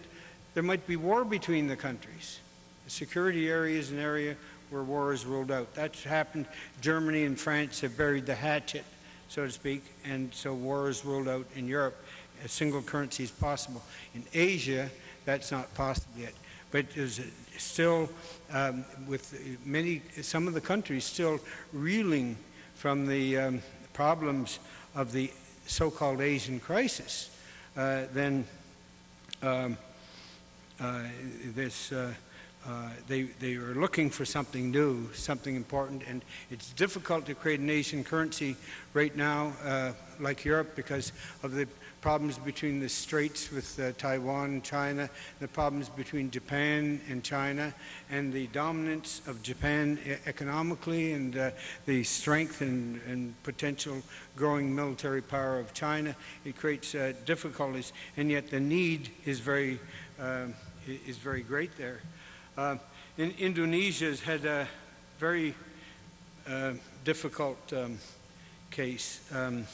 there might be war between the countries. The security area is an area where war is ruled out. That's happened. Germany and France have buried the hatchet, so to speak, and so war is ruled out in Europe. A single currency is possible. In Asia, that's not possible yet. But there's still, um, with many, some of the countries still reeling from the um, problems of the so-called Asian crisis, then um, uh, this uh, uh, they, they are looking for something new, something important, and it's difficult to create a nation currency right now, uh, like Europe, because of the problems between the straits with uh, Taiwan and China, the problems between Japan and China, and the dominance of Japan economically, and uh, the strength and, and, potential growing military power of China. It creates uh, difficulties, and yet the need is very, is very great there. Uh, in, Indonesia has had a very uh, difficult um, case, um,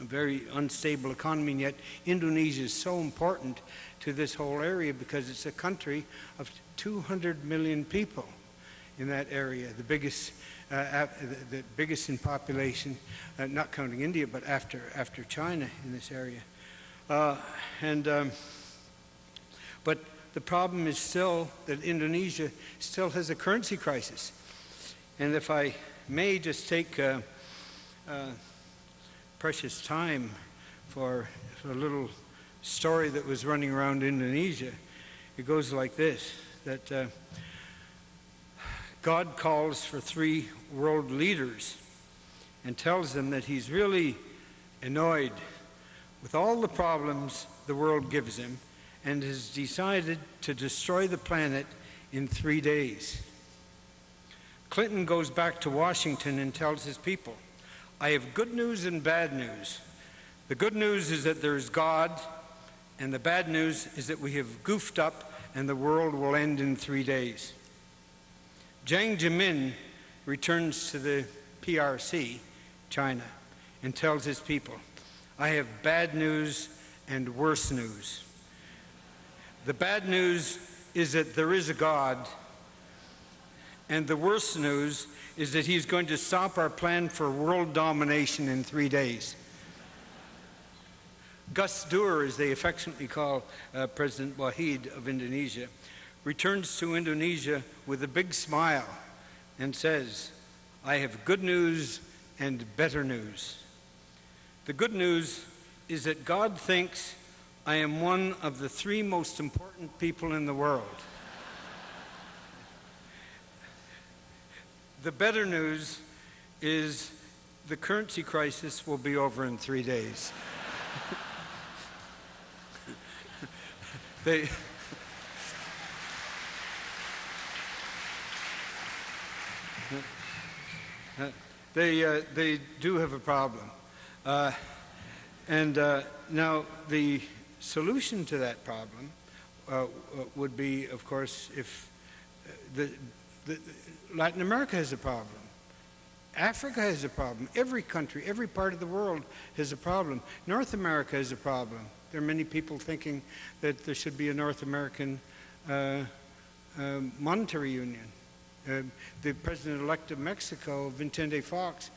a very unstable economy, and yet Indonesia is so important to this whole area because it's a country of 200 million people in that area, the biggest, uh, the, the, biggest in population, uh, not counting India, but after, after China in this area. Uh, and, um, but the problem is still that Indonesia still has a currency crisis. And if I may just take uh, uh, precious time for, for a little story that was running around Indonesia, it goes like this that uh, God calls for three world leaders and tells them that he's really annoyed with all the problems the world gives him and has decided to destroy the planet in three days. Clinton goes back to Washington and tells his people, I have good news and bad news. The good news is that there's God, and the bad news is that we have goofed up and the world will end in three days. Jiang Zemin returns to the PRC, China, and tells his people, I have bad news and worse news. The bad news is that there is a God, and the worst news is that he's going to stop our plan for world domination in three days. Gus Dur, as they affectionately call uh, President Wahid of Indonesia, returns to Indonesia with a big smile and says, I have good news and better news. The good news is that God thinks I am one of the three most important people in the world. The better news is the currency crisis will be over in three days. they, they, uh, they do have a problem. Uh, and uh, now the solution to that problem uh, would be, of course, if uh, the, the, Latin America has a problem. Africa has a problem. Every country, every part of the world has a problem. North America has a problem. There are many people thinking that there should be a North American uh, uh, monetary union. Uh, the president-elect of Mexico, Vicente Fox,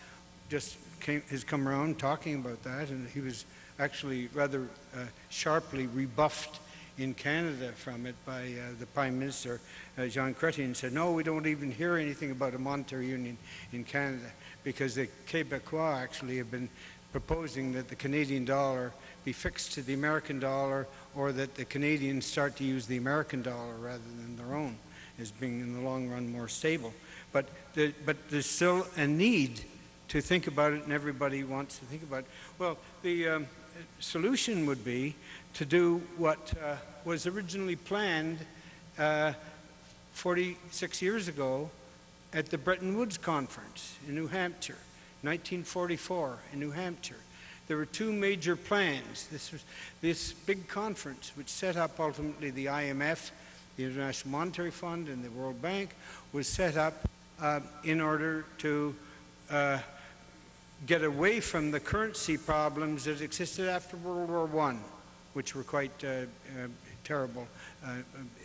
just came, has come around talking about that, and he was actually rather uh, sharply rebuffed in Canada from it by uh, the Prime Minister, uh, Jean Chrétien, said, no, we don't even hear anything about a monetary union in Canada because the Quebecois actually have been proposing that the Canadian dollar be fixed to the American dollar or that the Canadians start to use the American dollar rather than their own as being in the long run more stable. But, the, but there's still a need to think about it and everybody wants to think about it. Well, the, um, solution would be to do what uh, was originally planned uh, 46 years ago at the Bretton Woods Conference in New Hampshire. 1944 in New Hampshire. There were two major plans. This was this big conference, which set up ultimately the IMF, the International Monetary Fund, and the World Bank, was set up uh, in order to uh, get away from the currency problems that existed after World War I, which were quite uh, uh, terrible uh,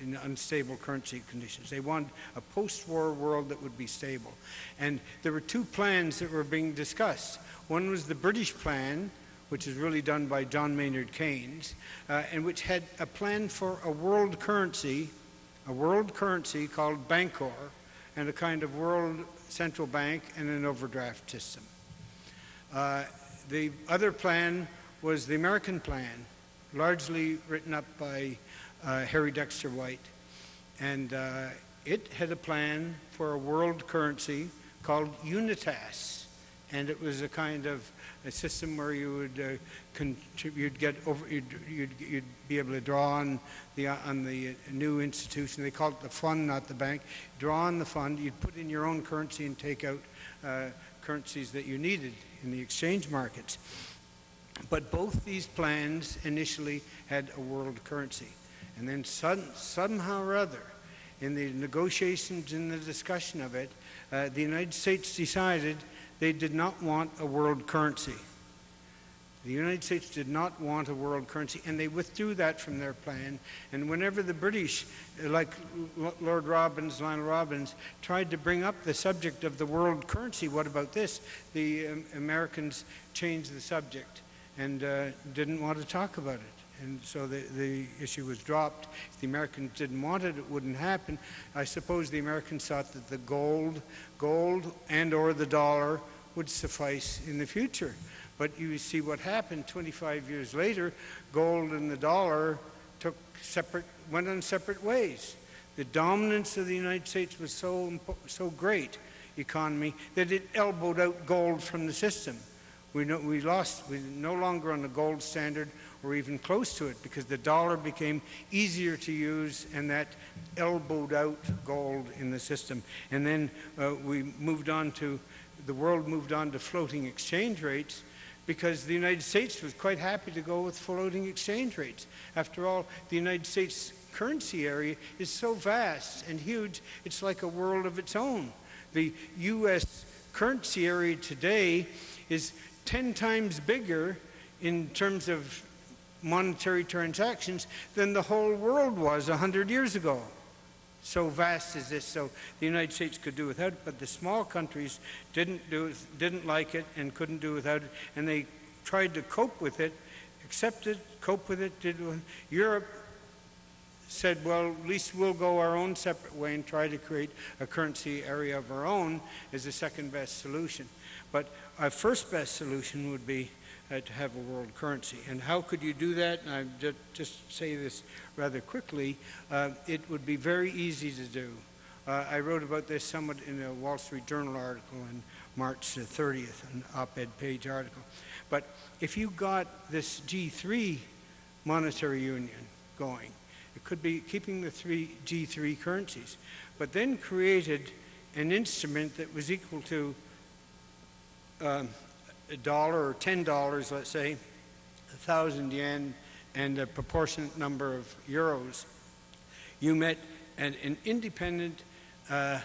in unstable currency conditions. They wanted a post-war world that would be stable. And there were two plans that were being discussed. One was the British plan, which is really done by John Maynard Keynes, uh, and which had a plan for a world currency, a world currency called Bancor, and a kind of world central bank and an overdraft system. Uh, the other plan was the American plan, largely written up by uh, Harry Dexter White. And uh, it had a plan for a world currency called Unitas. And it was a kind of a system where you would uh, you'd get over, you'd, you'd, you'd, be able to draw on the, on the new institution. They called it the fund, not the bank. Draw on the fund, you'd put in your own currency and take out uh, currencies that you needed in the exchange markets. But both these plans initially had a world currency. And then sudden, somehow or other, in the negotiations and the discussion of it, uh, the United States decided they did not want a world currency. The United States did not want a world currency, and they withdrew that from their plan. And whenever the British, like Lord Robbins, Lionel Robbins, tried to bring up the subject of the world currency, what about this? The um, Americans changed the subject and uh, didn't want to talk about it and so the, the issue was dropped. If the Americans didn't want it, it wouldn't happen. I suppose the Americans thought that the gold, gold and or the dollar would suffice in the future. But you see what happened 25 years later, gold and the dollar took separate, went on separate ways. The dominance of the United States was so, so great, economy, that it elbowed out gold from the system. We, know, we lost, we're no longer on the gold standard or even close to it because the dollar became easier to use and that elbowed out gold in the system. And then uh, we moved on to, the world moved on to floating exchange rates because the United States was quite happy to go with floating exchange rates. After all, the United States currency area is so vast and huge, it's like a world of its own. The U.S. currency area today is 10 times bigger in terms of monetary transactions than the whole world was 100 years ago. So vast is this, so the United States could do without it, but the small countries didn't, do, didn't like it and couldn't do without it, and they tried to cope with it, accept it, cope with it. Did, Europe said, well, at least we'll go our own separate way and try to create a currency area of our own as the second best solution. But our first best solution would be uh, to have a world currency. And how could you do that? And I just, just say this rather quickly. Uh, it would be very easy to do. Uh, I wrote about this somewhat in a Wall Street Journal article on March 30th, an op-ed page article. But if you got this G3 monetary union going, it could be keeping the three G3 currencies, but then created an instrument that was equal to um, a dollar or ten dollars, let's say, a thousand yen and a proportionate number of euros, you met an, an independent uh,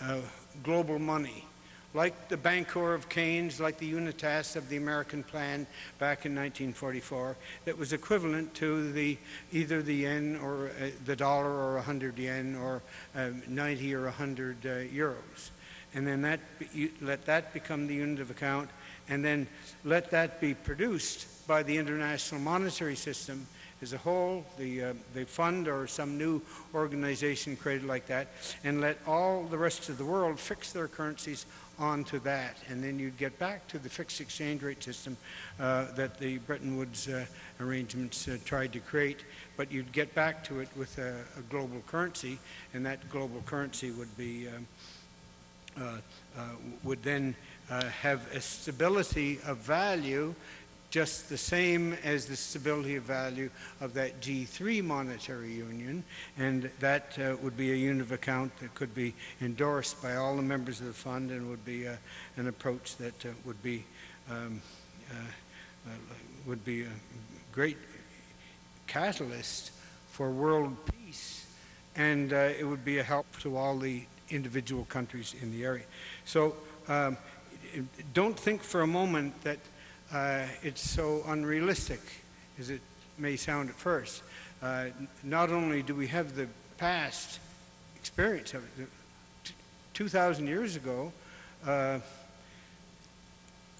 uh, global money, like the Bancor of Keynes, like the Unitas of the American plan back in 1944, that was equivalent to the either the yen or uh, the dollar or 100 yen or um, 90 or 100 uh, euros. And then that, you, let that become the unit of account and then let that be produced by the international monetary system as a whole, the, uh, the fund or some new organization created like that, and let all the rest of the world fix their currencies onto that. And then you'd get back to the fixed exchange rate system uh, that the Bretton Woods uh, arrangements uh, tried to create, but you'd get back to it with a, a global currency, and that global currency would be, um, would then uh, have a stability of value just the same as the stability of value of that G3 monetary union, and that uh, would be a unit of account that could be endorsed by all the members of the fund and would be uh, an approach that uh, would be um, uh, uh, would be a great catalyst for world peace, and uh, it would be a help to all the individual countries in the area. So um, don't think for a moment that uh, it's so unrealistic as it may sound at first. Uh, not only do we have the past experience of it, 2,000 years ago, uh,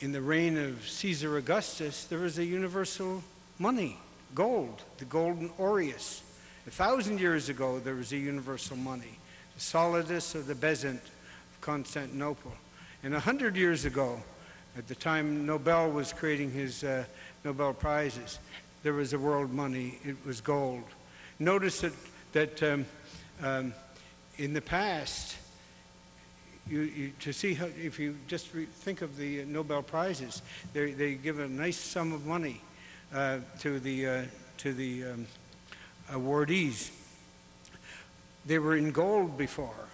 in the reign of Caesar Augustus, there was a universal money, gold, the golden aureus. A thousand years ago, there was a universal money, solidus of the bezant of Constantinople. And a hundred years ago, at the time Nobel was creating his uh, Nobel Prizes, there was a world money. It was gold. Notice that, that um, um, in the past, you, you, to see how, if you just think of the Nobel Prizes, they, they give a nice sum of money uh, to the, uh, to the um, awardees. They were in gold before.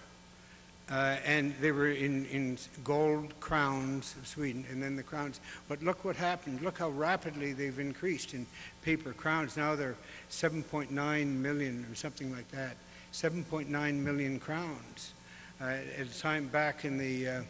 Uh, and they were in, in gold crowns of Sweden, and then the crowns. But look what happened. Look how rapidly they've increased in paper crowns. Now they're 7.9 million or something like that. 7.9 million crowns. Uh, at a time back in the, uh,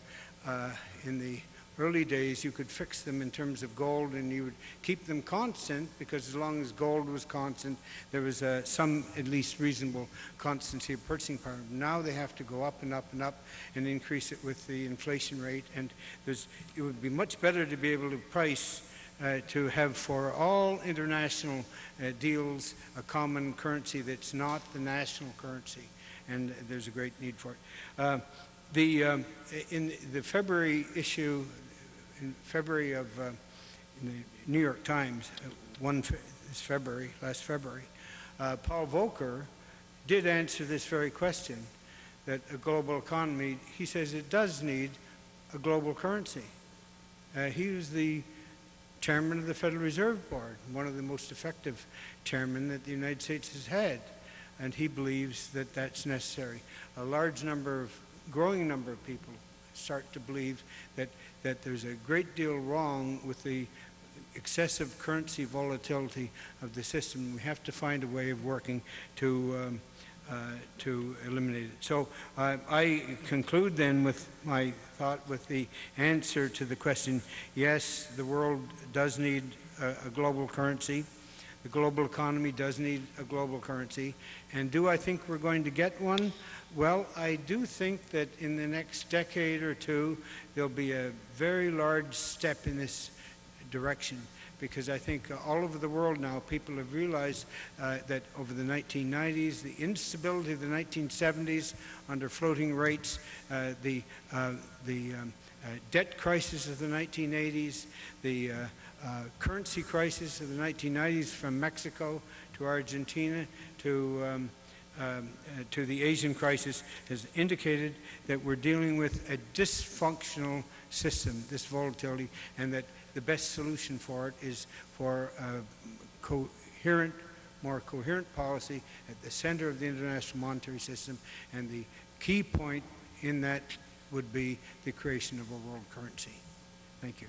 uh, in the early days, you could fix them in terms of gold and you would keep them constant because as long as gold was constant, there was uh, some at least reasonable constancy of purchasing power. Now they have to go up and up and up and increase it with the inflation rate. And there's, it would be much better to be able to price uh, to have for all international uh, deals a common currency that's not the national currency. And there's a great need for it. The, um, in the February issue in February of, uh, in the New York Times, uh, one this February, last February, uh, Paul Volcker did answer this very question that a global economy, he says it does need a global currency. Uh, he was the chairman of the Federal Reserve Board, one of the most effective chairmen that the United States has had, and he believes that that's necessary. A large number of, growing number of people start to believe that that there's a great deal wrong with the excessive currency volatility of the system. We have to find a way of working to, um, uh, to eliminate it. So uh, I conclude then with my thought with the answer to the question, yes, the world does need a, a global currency. The global economy does need a global currency. And do I think we're going to get one? Well, I do think that in the next decade or two, there'll be a very large step in this direction because I think all over the world now people have realized uh, that over the 1990s, the instability of the 1970s under floating rates, uh, the, uh, the um, uh, debt crisis of the 1980s, the uh, uh, currency crisis of the 1990s from Mexico to Argentina to um, um, uh, to the Asian crisis has indicated that we're dealing with a dysfunctional system, this volatility, and that the best solution for it is for a coherent, more coherent policy at the center of the international monetary system, and the key point in that would be the creation of a world currency. Thank you.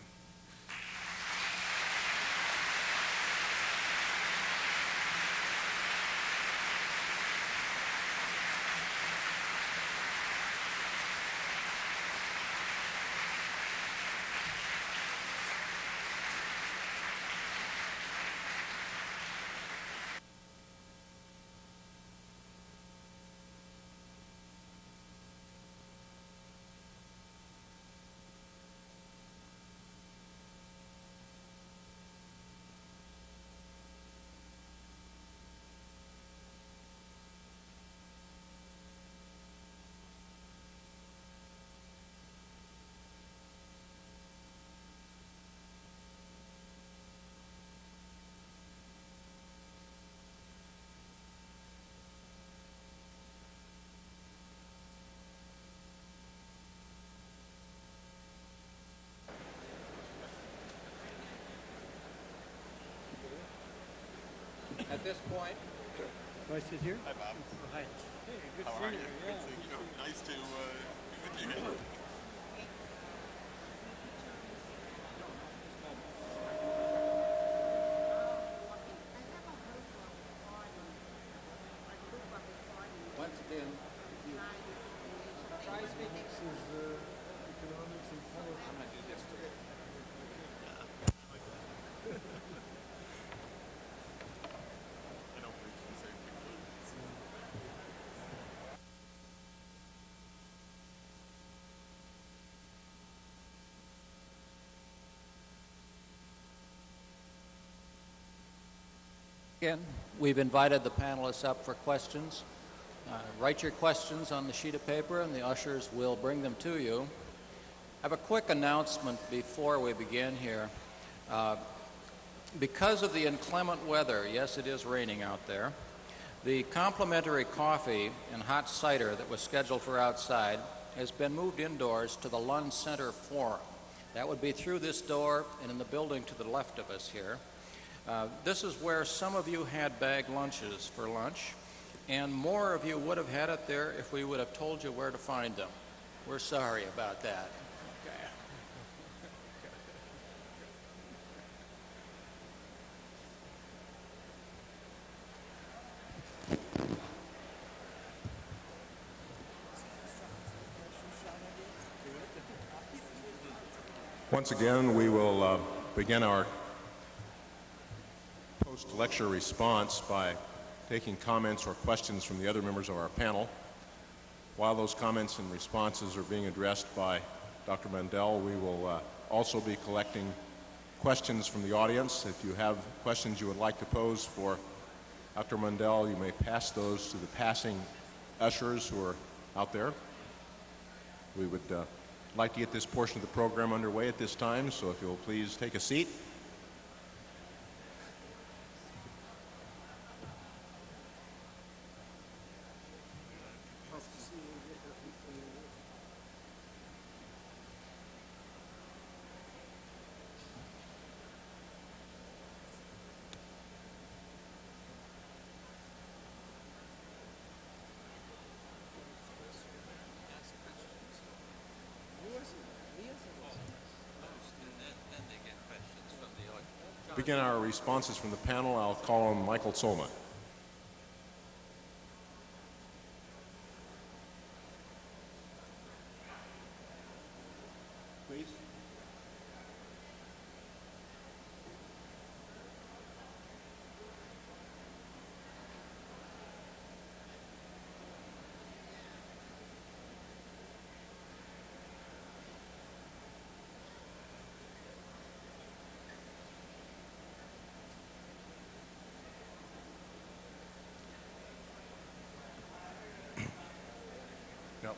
At this point, Do I sit here? Hi, Bob. Hi. Hey, good How to are see you? you. Good seeing you. Nice to uh, be with you again. once again, try speaking. I'm gonna do this to you. I don't preach the same thing. Again, we've invited the panelists up for questions. Uh, Write your questions on the sheet of paper, and the ushers will bring them to you. I have a quick announcement before we begin here. Uh, Because of the inclement weather, yes, it is raining out there, the complimentary coffee and hot cider that was scheduled for outside has been moved indoors to the Lund Center Forum. That would be through this door and in the building to the left of us here. Uh, this is where some of you had bag lunches for lunch, and more of you would have had it there if we would have told you where to find them. We're sorry about that. Once again, we will uh, begin our post-lecture response by taking comments or questions from the other members of our panel. While those comments and responses are being addressed by Dr. Mundell, we will uh, also be collecting questions from the audience. If you have questions you would like to pose for Dr. Mundell, you may pass those to the passing ushers who are out there. We would uh, like to get this portion of the program underway at this time, so if you'll please take a seat. Begin our responses from the panel. I'll call on Michael Sohlman. Please. Nope.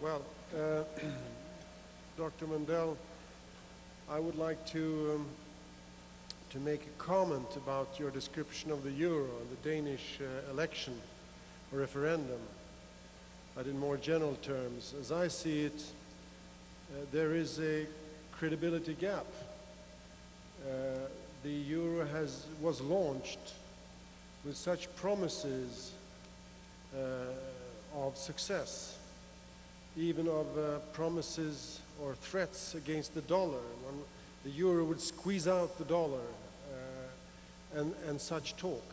Well, uh, Dr. Mundell, I would like to um, to make a comment about your description of the euro and the Danish uh, election or referendum, but in more general terms. As I see it, uh, there is a credibility gap. Uh, the euro has was launched with such promises uh, of success even of uh, promises or threats against the dollar. The euro would squeeze out the dollar uh, and, and such talk,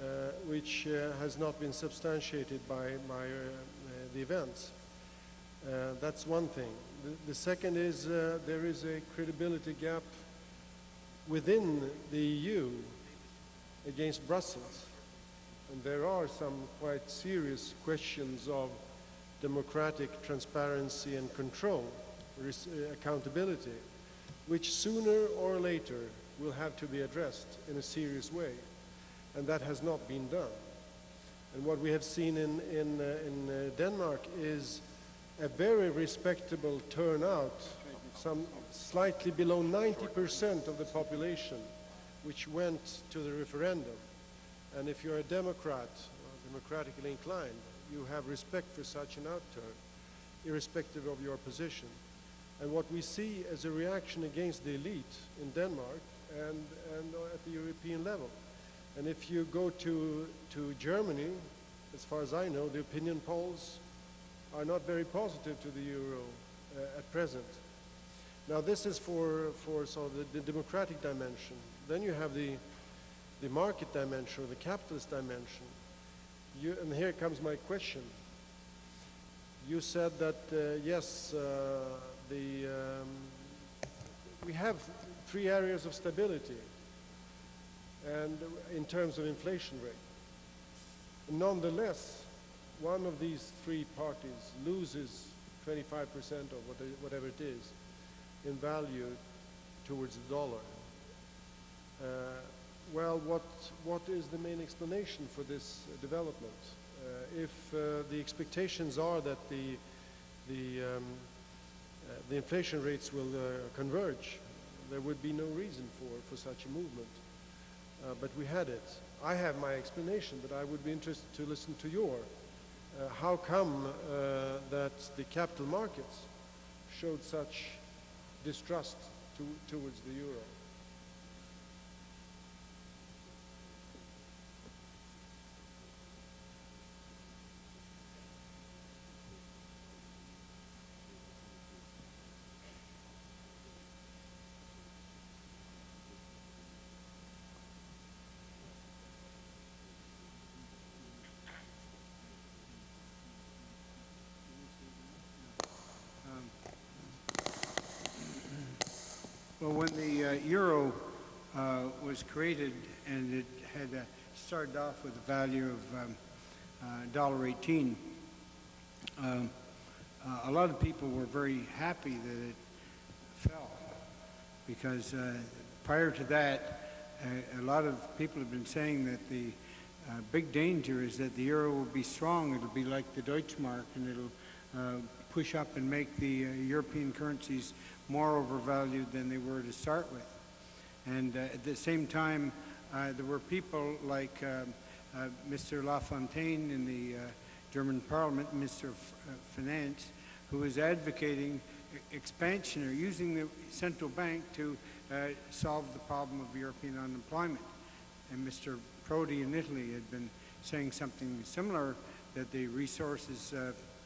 uh, which uh, has not been substantiated by, by uh, the events. Uh, that's one thing. The, the second is there is a credibility gap within the EU against Brussels. and there are some quite serious questions of democratic transparency and control, uh, accountability, which sooner or later will have to be addressed in a serious way. And that has not been done. And what we have seen in, in, uh, in uh, Denmark is a very respectable turnout, some slightly below 90% of the population, which went to the referendum. And if you're a Democrat, democratically inclined, you have respect for such an outturn, irrespective of your position. And what we see as a reaction against the elite in Denmark and, and at the European level. And if you go to, to Germany, as far as I know, the opinion polls are not very positive to the euro uh, at present. Now, this is for, for sort of the, the democratic dimension. Then you have the, the market dimension or the capitalist dimension. You, and here comes my question. You said that, uh, yes, uh, the, um, we have three areas of stability and in terms of inflation rate. Nonetheless, one of these three parties loses 25% of what they- whatever it is in value towards the dollar. Uh, well, what, what is the main explanation for this uh, development? Uh, if uh, the expectations are that the, the, um, the inflation rates will converge, there would be no reason for, for such a movement. Uh, but we had it. I have my explanation, but I would be interested to listen to your. Uh, how come uh, that the capital markets showed such distrust to, towards the euro? Well, when the uh, euro uh, was created and it had uh, started off with a value of um, uh, $1.18, um, uh, a lot of people were very happy that it fell because uh, prior to that, uh, a lot of people have been saying that the big danger is that the euro will be strong. It'll be like the Deutschmark, and it'll push up and make the European currencies more overvalued than they were to start with. And uh, at the same time, uh, there were people like um, uh, Mr. Lafontaine in the uh, German Parliament, Mr. F- uh, Finance, who was advocating expansion or using the central bank to uh, solve the problem of European unemployment. And Mr. Prodi in Italy had been saying something similar, that the resources,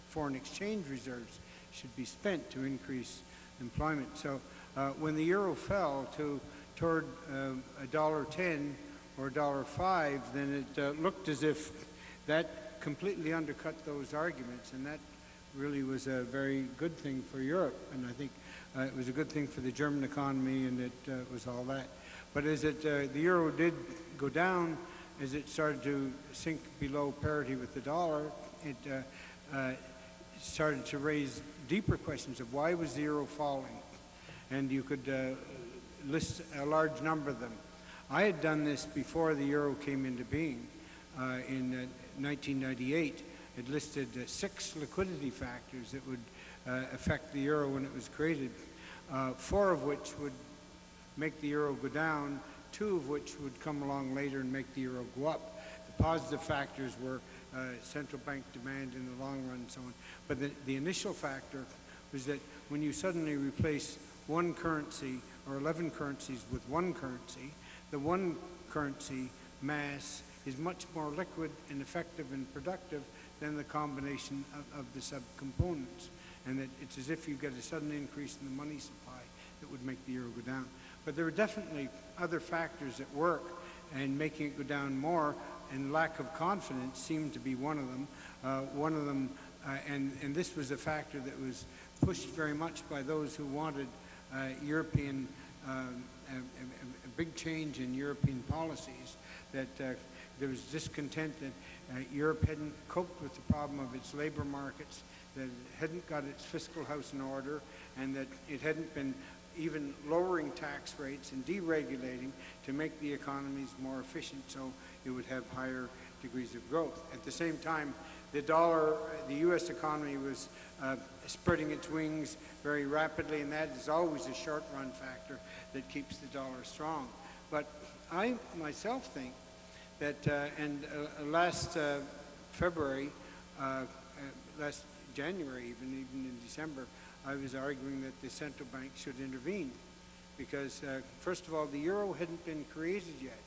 foreign exchange reserves, should be spent to increase employment. So uh, when the euro fell to toward um, a dollar ten or a dollar five, then it uh, looked as if that completely undercut those arguments, and that really was a very good thing for Europe. And I think uh, it was a good thing for the German economy, and it uh, was all that. But as it uh, the euro did go down, as it started to sink below parity with the dollar, it uh, uh, started to raise deeper questions of why was the euro falling, and you could uh, list a large number of them. I had done this before the euro came into being uh, in uh, 1998. It listed uh, six liquidity factors that would uh, affect the euro when it was created, uh, four of which would make the euro go down, two of which would come along later and make the euro go up. The positive factors were uh, central bank demand in the long run and so on. But the, the initial factor was that when you suddenly replace one currency or 11 currencies with one currency, the one currency mass is much more liquid and effective and productive than the combination of, of the subcomponents. And that it's as if you get a sudden increase in the money supply that would make the euro go down. But there are definitely other factors at work, and making it go down more, and lack of confidence seemed to be one of them. Uh, one of them, uh, and, and this was a factor that was pushed very much by those who wanted uh, European, um, a, a- a big change in European policies that uh, there was discontent that uh, Europe hadn't coped with the problem of its labor markets, that it hadn't got its fiscal house in order, and that it hadn't been even lowering tax rates and deregulating to make the economies more efficient so it would have higher degrees of growth. At the same time, the dollar, the U.S. economy was uh, spreading its wings very rapidly, and that is always a short-run factor that keeps the dollar strong. But I myself think that, uh, and uh, last uh, February, uh, uh, last January, even even in December, I was arguing that the central bank should intervene because, first of all, the euro hadn't been created yet.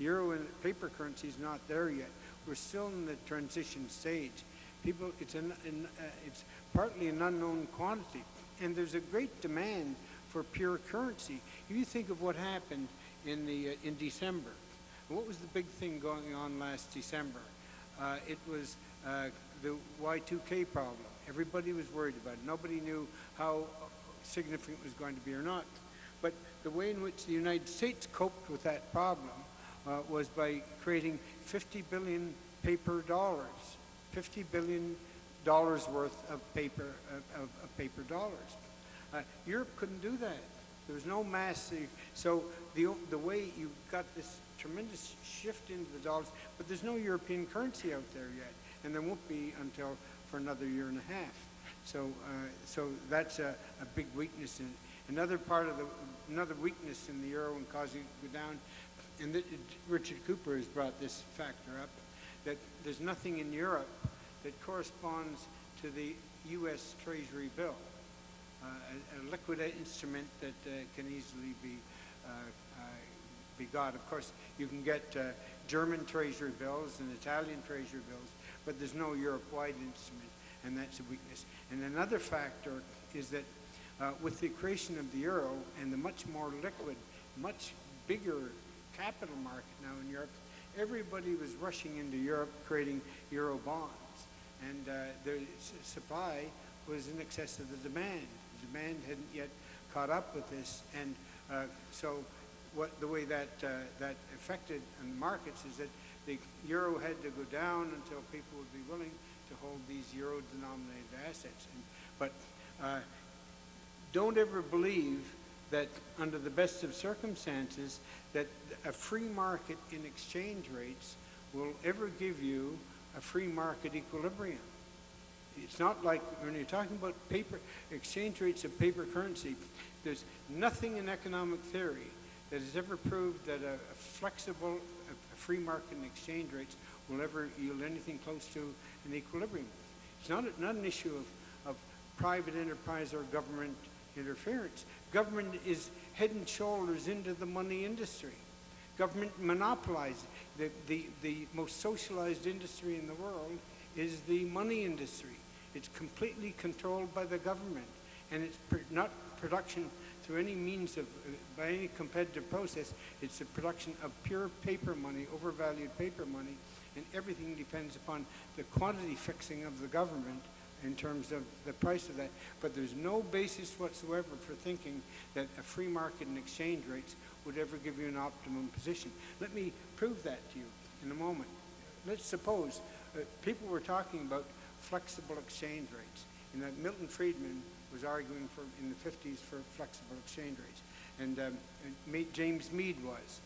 Euro and paper currency is not there yet. We're still in the transition stage. People, it's, an, an, uh, it's partly an unknown quantity, and there's a great demand for pure currency. If you think of what happened in, the, uh, in December, what was the big thing going on last December? Uh, it was uh, the Y2K problem. Everybody was worried about it. Nobody knew how significant it was going to be or not. But the way in which the United States coped with that problem uh, was by creating 50 billion paper dollars, 50 billion dollars worth of paper of, of paper dollars. Uh, Europe couldn't do that. There was no mass. So the the way you got this tremendous shift into the dollars, but there's no European currency out there yet, and there won't be until for another year and a half. So uh, so that's a, a big weakness. In, another part of the another weakness in the euro and causing it to go down and Richard Cooper has brought this factor up, that there's nothing in Europe that corresponds to the U.S. Treasury bill, uh, a, a, liquid instrument that uh, can easily be uh, uh be got. Of course, you can get uh, German Treasury bills and Italian Treasury bills, but there's no Europe-wide instrument, and that's a weakness. And another factor is that with the creation of the euro and the much more liquid, much bigger capital market now in Europe, everybody was rushing into Europe creating euro bonds. And uh, the supply was in excess of the demand. The demand hadn't yet caught up with this. And uh, so what, the way that, uh, that affected the markets is that the euro had to go down until people would be willing to hold these euro-denominated assets. And, but uh, don't ever believe that under the best of circumstances, that a free market in exchange rates will ever give you a free market equilibrium. It's not like when you're talking about paper exchange rates of paper currency, there's nothing in economic theory that has ever proved that a, a flexible, a, free market in exchange rates will ever yield anything close to an equilibrium. It's not, not an issue of, of private enterprise or government interference. Government is head and shoulders into the money industry. Government monopolizes the, the, the most socialized industry in the world is the money industry. It's completely controlled by the government, and it's pr not production through any means of, uh, by any competitive process. It's the production of pure paper money, overvalued paper money, and everything depends upon the quantity fixing of the government in terms of the price of that. But there's no basis whatsoever for thinking that a free market and exchange rates would ever give you an optimum position. Let me prove that to you in a moment. Let's suppose uh, people were talking about flexible exchange rates, and that Milton Friedman was arguing for in the 50s for flexible exchange rates, and, um, and James Meade was.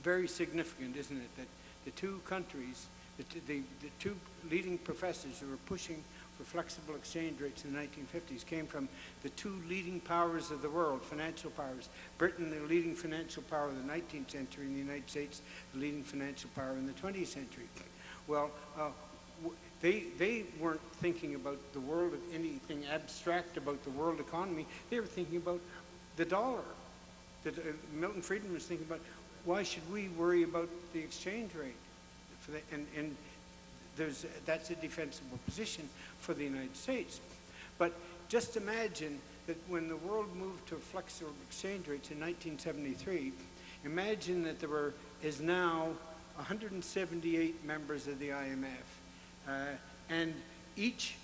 Very significant, isn't it, that the two countries the, the, the two leading professors who were pushing for flexible exchange rates in the 1950s came from the two leading powers of the world, financial powers. Britain, the leading financial power of the 19th century, and the United States, the leading financial power in the 20th century. Well, uh, they, they weren't thinking about the world of anything abstract about the world economy. They were thinking about the dollar. uh, Milton Friedman was thinking about why should we worry about the exchange rate? For the, and, and there's, that's a defensible position for the United States. But just imagine that when the world moved to flexible exchange rates in 1973, imagine that there were, is now 178 members of the IMF. Uh, and each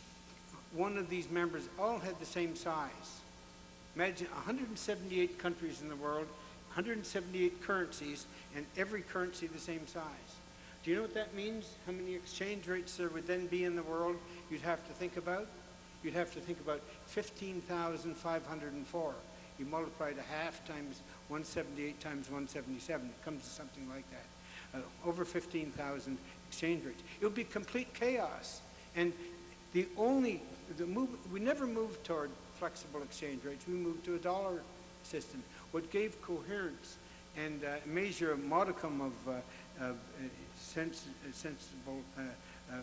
one of these members all had the same size. Imagine 178 countries in the world 178 currencies, and every currency the same size. Do you know what that means? How many exchange rates there would then be in the world you'd have to think about? You'd have to think about 15,504. You multiply to half times 178 times 177. It comes to something like that. Uh, over 15,000 exchange rates. It would be complete chaos. And the only, the move, we never moved toward flexible exchange rates. We moved to a dollar system. What gave coherence and uh, measure a modicum of, uh, of uh, sens- sensible uh, uh,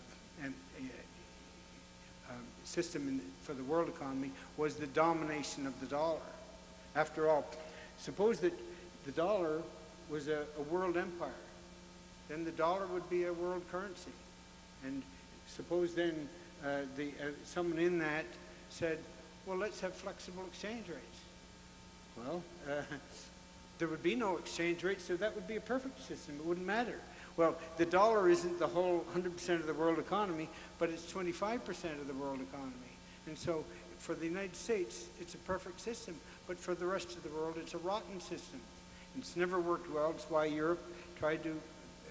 and, uh, um, system in, for the world economy was the domination of the dollar. After all, suppose that the dollar was a, a world empire, then the dollar would be a world currency. And suppose then uh, the, uh, someone in that said, well, let's have flexible exchange rates. Well, uh, there would be no exchange rate, so that would be a perfect system. It wouldn't matter. Well, the dollar isn't the whole 100% of the world economy, but it's 25% of the world economy. And so for the United States, it's a perfect system, but for the rest of the world, it's a rotten system. It's never worked well. It's why Europe tried to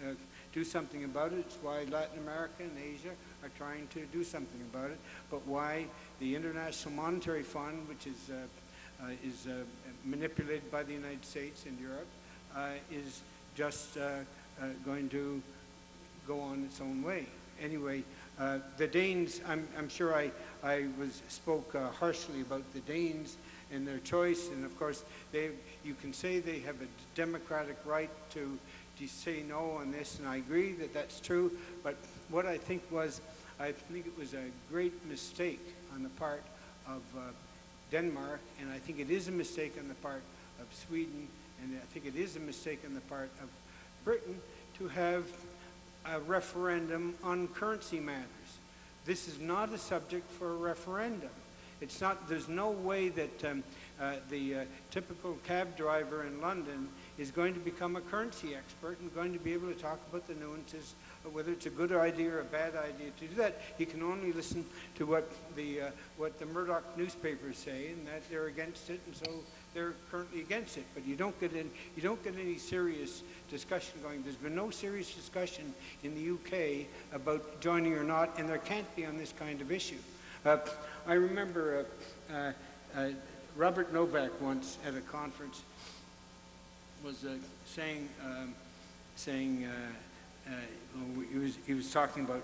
uh, do something about it. It's why Latin America and Asia are trying to do something about it. But why the International Monetary Fund, which is, uh, uh, is uh, manipulated by the United States and Europe, uh, is just uh, uh, going to go on its own way. Anyway, the Danes, I'm, I'm sure I, I was, spoke harshly about the Danes and their choice, and of course, they, you can say they have a democratic right to, to say no on this, and I agree that that's true, but what I think was, I think it was a great mistake on the part of uh, Denmark, and I think it is a mistake on the part of Sweden, and I think it is a mistake on the part of Britain to have a referendum on currency matters. This is not a subject for a referendum. It's not, there's no way that um, uh, the uh, typical cab driver in London is going to become a currency expert and going to be able to talk about the nuances whether it's a good idea or a bad idea to do that. He can only listen to what the, uh, what the Murdoch newspapers say and that they're against it and so they're currently against it. But you don't get, in, you don't get any serious discussion going. There's been no serious discussion in the UK about joining or not and there can't be on this kind of issue. Uh, I remember uh, uh, uh, Robert Novak once at a conference was uh, saying, um, saying uh, he, was, he was talking about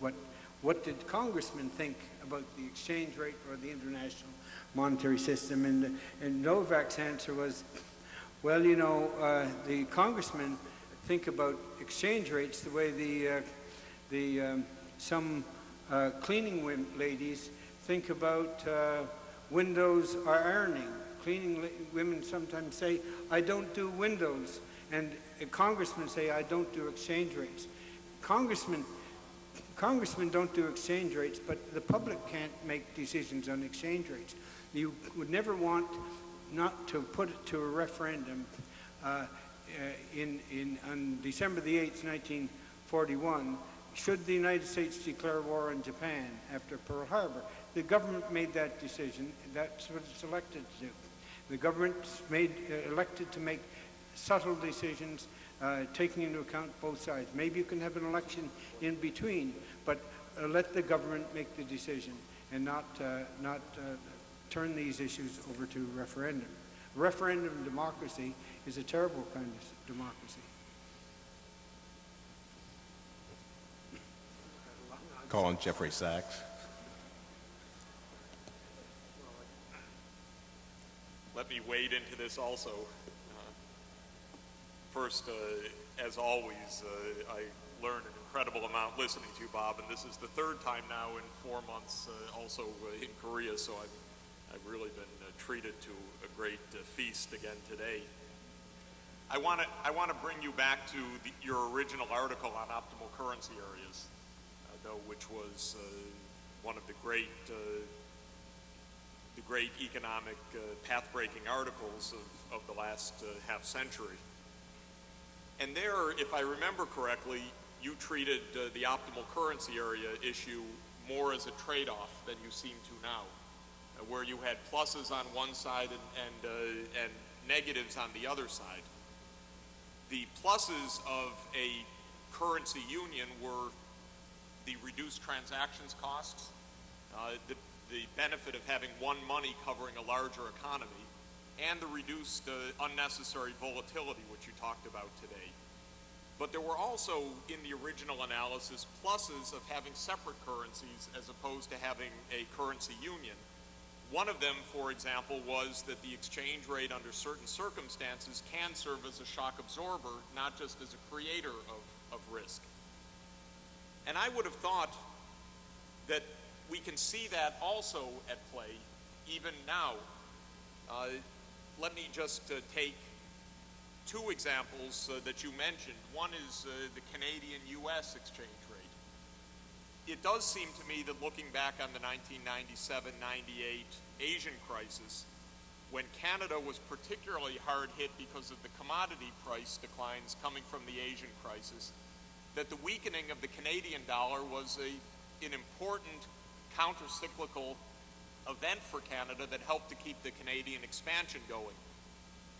what, what did congressmen think about the exchange rate or the international monetary system, and, and Novak's answer was, well, you know, uh, the congressmen think about exchange rates the way the, uh, the um, some uh, cleaning ladies think about uh, windows or ironing. Cleaning women sometimes say, I don't do windows. And congressmen say, I don't do exchange rates. Congressmen, congressmen don't do exchange rates, but the public can't make decisions on exchange rates. You would never want not to put it to a referendum uh, uh in, in, on December the 8th, 1941, should the United States declare war on Japan after Pearl Harbor. The government made that decision. That's what it's elected to do. The government's made, uh, elected to make subtle decisions, uh, taking into account both sides. Maybe you can have an election in between, but uh, let the government make the decision and not, uh, not uh, turn these issues over to referendum. Referendum democracy is a terrible kind of democracy. Call on Jeffrey Sachs. Let me wade into this also. Uh, first, uh, as always, uh, I learned an incredible amount listening to you, Bob, and this is the third time now in four months uh, also uh, in Korea, so I've, I've really been uh, treated to a great feast again today. I want to I want to bring you back to the, your original article on optimal currency areas, though, which was one of the great the great economic uh, path-breaking articles of, of the last uh, half century. And there, if I remember correctly, you treated uh, the optimal currency area issue more as a trade-off than you seem to now, uh, where you had pluses on one side and, and, uh, and negatives on the other side. The pluses of a currency union were the reduced transactions costs, uh, the, the benefit of having one money covering a larger economy, and the reduced uh, unnecessary volatility, which you talked about today. But there were also, in the original analysis, pluses of having separate currencies as opposed to having a currency union. One of them, for example, was that the exchange rate under certain circumstances can serve as a shock absorber, not just as a creator of, of risk. And I would have thought that we can see that also at play even now. Uh, let me just uh, take two examples uh, that you mentioned. One is uh, the Canadian-U.S. exchange rate. It does seem to me that looking back on the 1997-98 Asian crisis, when Canada was particularly hard hit because of the commodity price declines coming from the Asian crisis, that the weakening of the Canadian dollar was a, an important counter-cyclical event for Canada that helped to keep the Canadian expansion going.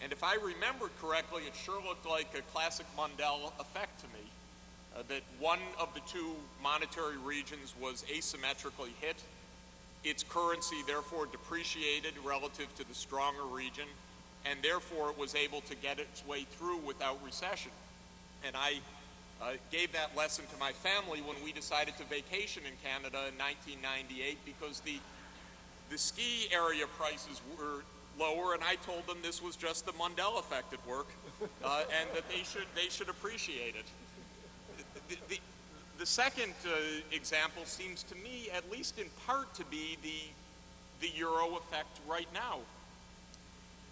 And if I remember correctly, it sure looked like a classic Mundell effect to me, uh, that one of the two monetary regions was asymmetrically hit. Its currency therefore depreciated relative to the stronger region, and therefore it was able to get its way through without recession. And I uh, gave that lesson to my family when we decided to vacation in Canada in 1998 because the the ski area prices were lower, and I told them this was just the Mundell effect at work, uh, and that they should they should appreciate it. The, the, the second uh, example seems to me, at least in part, to be the the euro effect right now.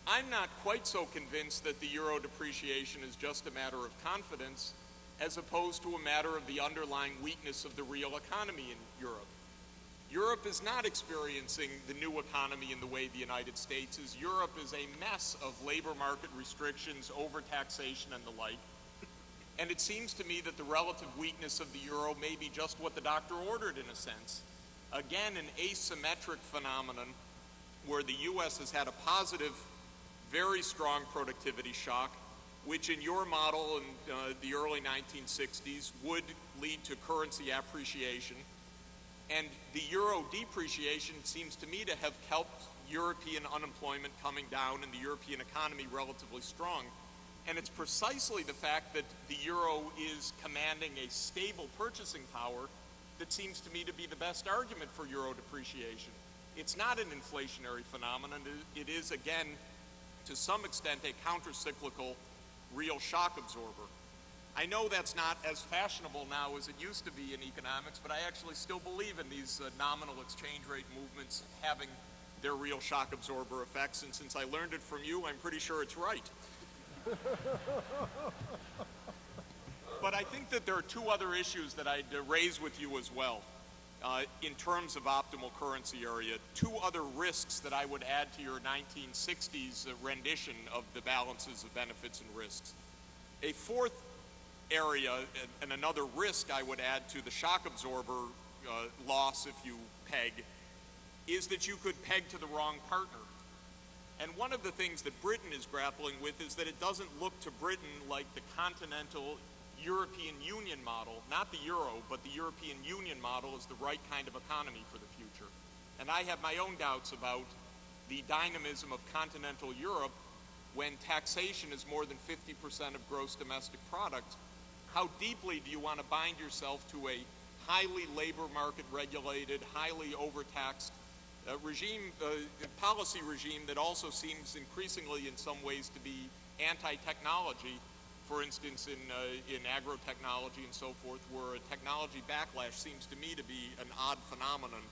I'm not quite so convinced that the euro depreciation is just a matter of confidence as opposed to a matter of the underlying weakness of the real economy in Europe. Europe is not experiencing the new economy in the way the United States is. Europe is a mess of labor market restrictions, overtaxation, and the like. And it seems to me that the relative weakness of the euro may be just what the doctor ordered in a sense. Again, an asymmetric phenomenon where the U.S. has had a positive, very strong productivity shock, which in your model in uh, the early 1960s would lead to currency appreciation and the euro depreciation seems to me to have helped European unemployment coming down and the European economy relatively strong. And it's precisely the fact that the euro is commanding a stable purchasing power that seems to me to be the best argument for euro depreciation. It's not an inflationary phenomenon. It is, again, to some extent, a counter-cyclical real shock absorber. I know that's not as fashionable now as it used to be in economics, but I actually still believe in these uh, nominal exchange rate movements having their real shock absorber effects, and since I learned it from you, I'm pretty sure it's right. but I think that there are two other issues that I'd uh, raise with you as well. Uh, in terms of optimal currency area, two other risks that I would add to your 1960s uh, rendition of the balances of benefits and risks. A fourth area and, another risk I would add to the shock absorber uh, loss if you peg is that you could peg to the wrong partner. And one of the things that Britain is grappling with is that it doesn't look to Britain like the continental European Union model, not the euro, but the European Union model is the right kind of economy for the future. And I have my own doubts about the dynamism of continental Europe when taxation is more than 50% of gross domestic product how deeply do you want to bind yourself to a highly labor market regulated, highly overtaxed uh, regime, uh, policy regime that also seems increasingly in some ways to be anti-technology, for instance in, uh, in agro-technology and so forth, where a technology backlash seems to me to be an odd phenomenon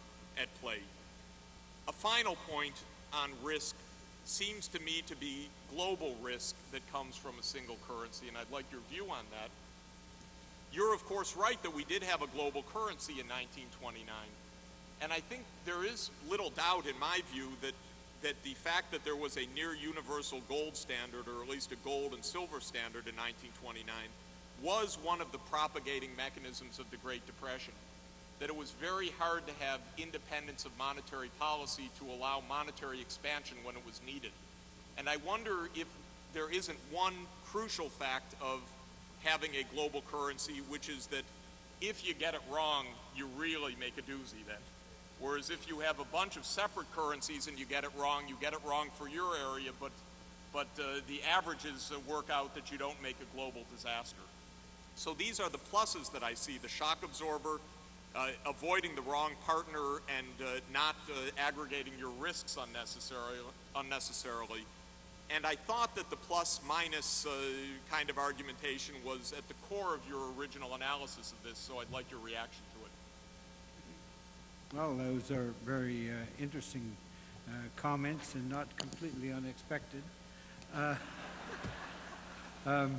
at play. A final point on risk seems to me to be global risk that comes from a single currency, and I'd like your view on that. You're, of course, right that we did have a global currency in 1929. And I think there is little doubt, in my view, that, that the fact that there was a near universal gold standard, or at least a gold and silver standard in 1929, was one of the propagating mechanisms of the Great Depression. That it was very hard to have independence of monetary policy to allow monetary expansion when it was needed. And I wonder if there isn't one crucial fact of having a global currency, which is that if you get it wrong, you really make a doozy then. Whereas if you have a bunch of separate currencies and you get it wrong, you get it wrong for your area, but, but uh, the averages uh, work out that you don't make a global disaster. So these are the pluses that I see, the shock absorber, uh, avoiding the wrong partner and uh, not uh, aggregating your risks unnecessarily, unnecessarily. And I thought that the plus minus uh, kind of argumentation was at the core of your original analysis of this, so I'd like your reaction to it. Well, those are very uh, interesting uh, comments and not completely unexpected. Uh, um,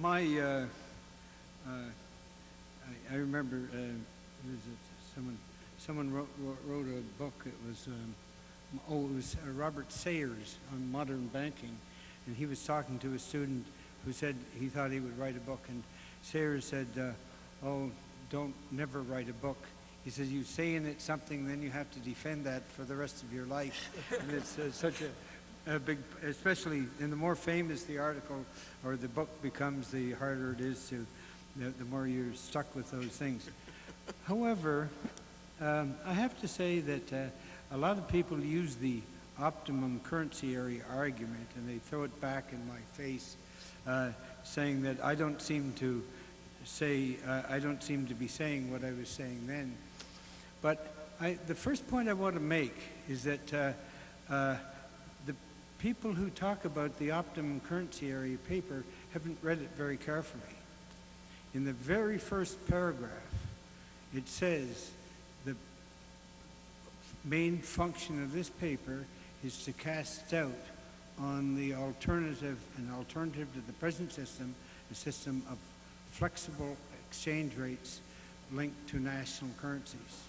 my, uh, uh, I, I remember? Someone, someone wrote, wrote, wrote a book. It was, um, oh, it was uh, Robert Sayers on modern banking, and he was talking to a student who said he thought he would write a book, and Sayers said, uh, "Oh, don't never write a book." He says, "You say in it something, then you have to defend that for the rest of your life." and it's uh, such a, a big, especially, and the more famous the article or the book becomes, the harder it is to, the, the more you're stuck with those things. However, um, I have to say that uh, a lot of people use the optimum currency area argument and they throw it back in my face, uh, saying that I don't seem to say, uh, I don't seem to be saying what I was saying then. But I, the first point I want to make is that uh, uh, the people who talk about the optimum currency area paper haven't read it very carefully. In the very first paragraph, it says main function of this paper is to cast doubt on the alternative, an alternative to the present system, a system of flexible exchange rates linked to national currencies.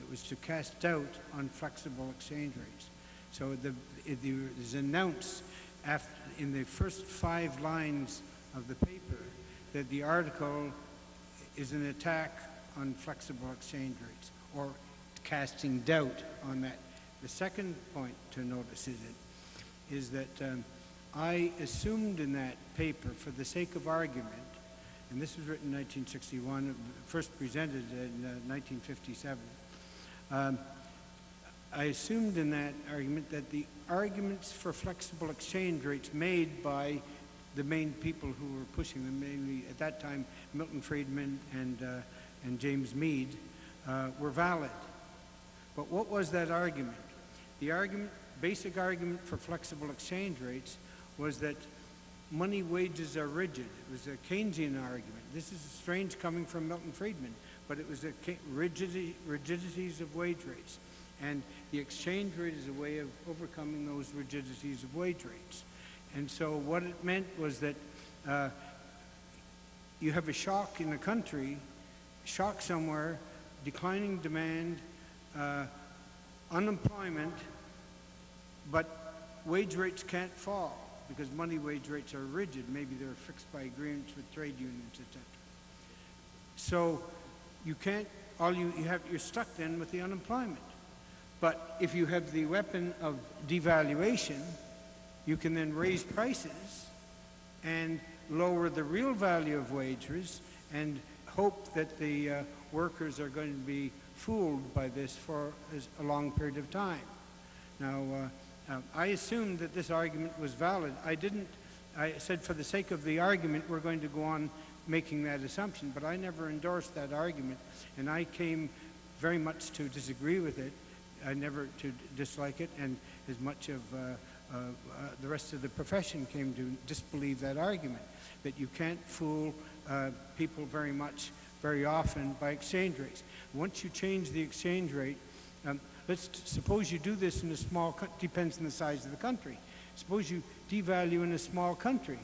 It was to cast doubt on flexible exchange rates. So the, it is announced after, in the first five lines of the paper that the article is an attack on flexible exchange rates or casting doubt on that. The second point to notice is, it, is that um, I assumed in that paper, for the sake of argument, and this was written in 1961, first presented in uh, 1957, um, I assumed in that argument that the arguments for flexible exchange rates made by the main people who were pushing them, mainly at that time Milton Friedman and, uh, and James Meade, uh, were valid. But what was that argument? The argument, basic argument for flexible exchange rates was that money wages are rigid. It was a Keynesian argument. This is strange coming from Milton Friedman, but it was the rigidity, rigidities of wage rates. And the exchange rate is a way of overcoming those rigidities of wage rates. And so what it meant was that uh, you have a shock in the country, shock somewhere, declining demand, uh, unemployment, but wage rates can't fall because money wage rates are rigid. Maybe they're fixed by agreements with trade unions, etc. So you can't, all you, you have, you're stuck then with the unemployment. But if you have the weapon of devaluation, you can then raise prices and lower the real value of wages and hope that the uh, workers are going to be fooled by this for a long period of time. Now, uh, I assumed that this argument was valid. I didn't, I said for the sake of the argument, we're going to go on making that assumption, but I never endorsed that argument, and I came very much to disagree with it, I never to dislike it, and as much of uh, uh, uh, the rest of the profession came to disbelieve that argument, that you can't fool uh, people very much, very often by exchange rates. Once you change the exchange rate, um, let's suppose you do this in a small, depends on the size of the country. Suppose you devalue in a small country.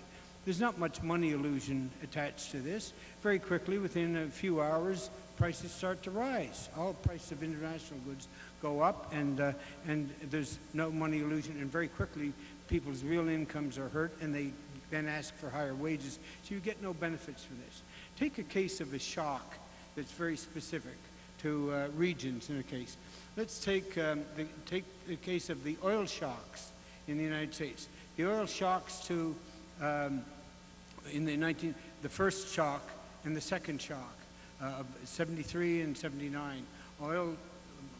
There's not much money illusion attached to this. Very quickly, within a few hours, prices start to rise. All prices of international goods go up, and uh, and there's no money illusion. And very quickly, people's real incomes are hurt, and they then ask for higher wages. So you get no benefits from this. Take a case of a shock that's very specific to uh, regions. In a case, let's take um, the take the case of the oil shocks in the United States. The oil shocks to um, in the 19, the first shock and the second shock uh, of 73 and 79. Oil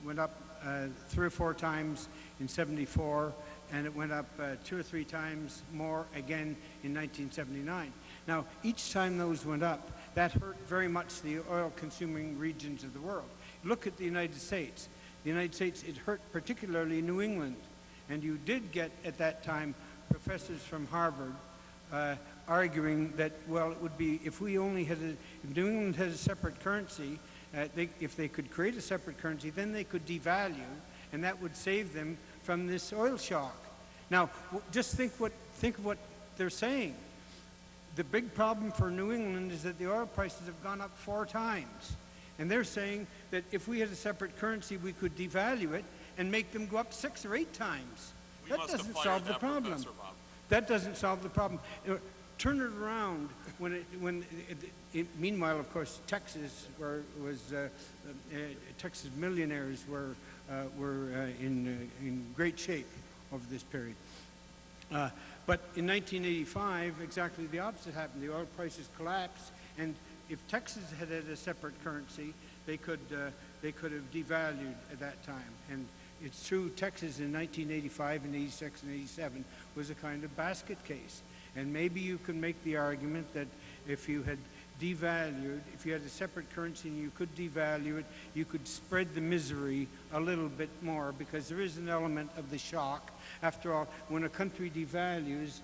went up uh, three or four times in 74, and it went up uh, two or three times more again in 1979. Now, each time those went up, that hurt very much the oil-consuming regions of the world. Look at the United States. The United States, it hurt particularly New England. And you did get, at that time, professors from Harvard uh, arguing that, well, it would be, if we only had a, if New England had a separate currency, uh, they, if they could create a separate currency, then they could devalue, and that would save them from this oil shock. Now, just think what, think of what they're saying. The big problem for New England is that the oil prices have gone up four times. And they're saying that if we had a separate currency, we could devalue it and make them go up six or eight times. We that doesn't solve the problem. That doesn't solve the problem. Uh, Turn it around when it, when it, it, meanwhile, of course, Texas were, was, uh, uh, Texas millionaires were, uh, were uh, in, uh, in great shape over this period. Uh, but in 1985, exactly the opposite happened. The oil prices collapsed, and if Texas had had a separate currency, they could, uh, they could have devalued at that time. And it's true, Texas in 1985 and 86 and 87 was a kind of basket case. And maybe you can make the argument that if you had devalued, if you had a separate currency and you could devalue it, you could spread the misery a little bit more because there is an element of the shock. After all, when a country devalues,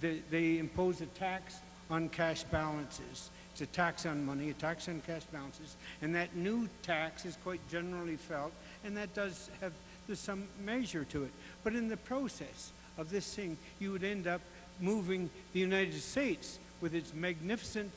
they, they impose a tax on cash balances. It's a tax on money, a tax on cash balances, and that new tax is quite generally felt, and that does have there's some measure to it. But in the process of this thing, you would end up moving the United States with its magnificent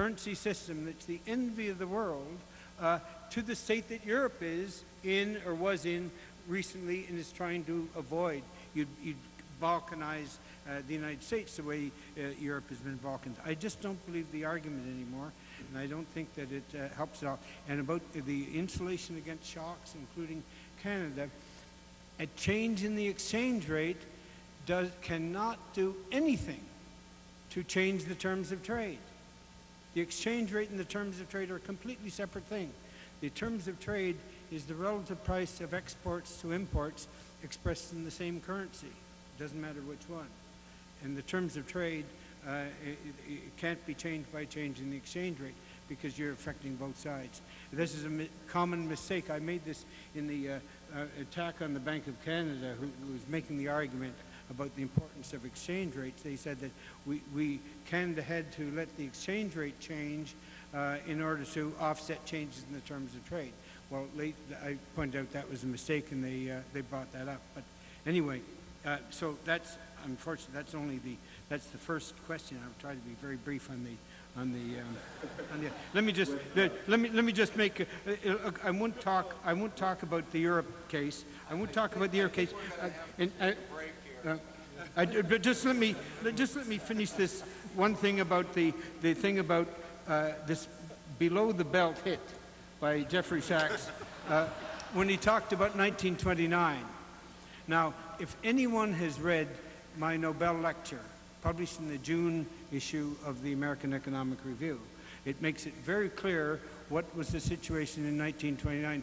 currency system that's the envy of the world uh, to the state that Europe is in or was in recently and is trying to avoid. You'd, you'd balkanize uh, the United States the way uh, Europe has been balkanized. I just don't believe the argument anymore, and I don't think that it uh, helps at all. And about the insulation against shocks, including Canada, a change in the exchange rate does, cannot do anything to change the terms of trade. The exchange rate and the terms of trade are a completely separate thing. The terms of trade is the relative price of exports to imports expressed in the same currency. It doesn't matter which one. And the terms of trade, uh, it, it can't be changed by changing the exchange rate because you're affecting both sides. This is a mi common mistake. I made this in the uh, uh, attack on the Bank of Canada, who, who was making the argument about the importance of exchange rates. They said that we, we Canada had to let the exchange rate change uh, in order to offset changes in the terms of trade. Well, late, I pointed out that was a mistake, and they uh, they brought that up. But anyway, uh, so that's unfortunately that's only the that's the first question. I'll try to be very brief on the on the, um, on the let me just let, me let me just make. A, uh, I won't talk. I won't talk about the Europe case. I won't talk about the Europe case. Uh, and, uh, uh, I, but just let me just let me finish this one thing about the the thing about uh, this below the belt hit by Jeffrey Sachs uh, when he talked about 1929. Now, if anyone has read my Nobel lecture published in the June issue of the American Economic Review, it makes it very clear what was the situation in 1929.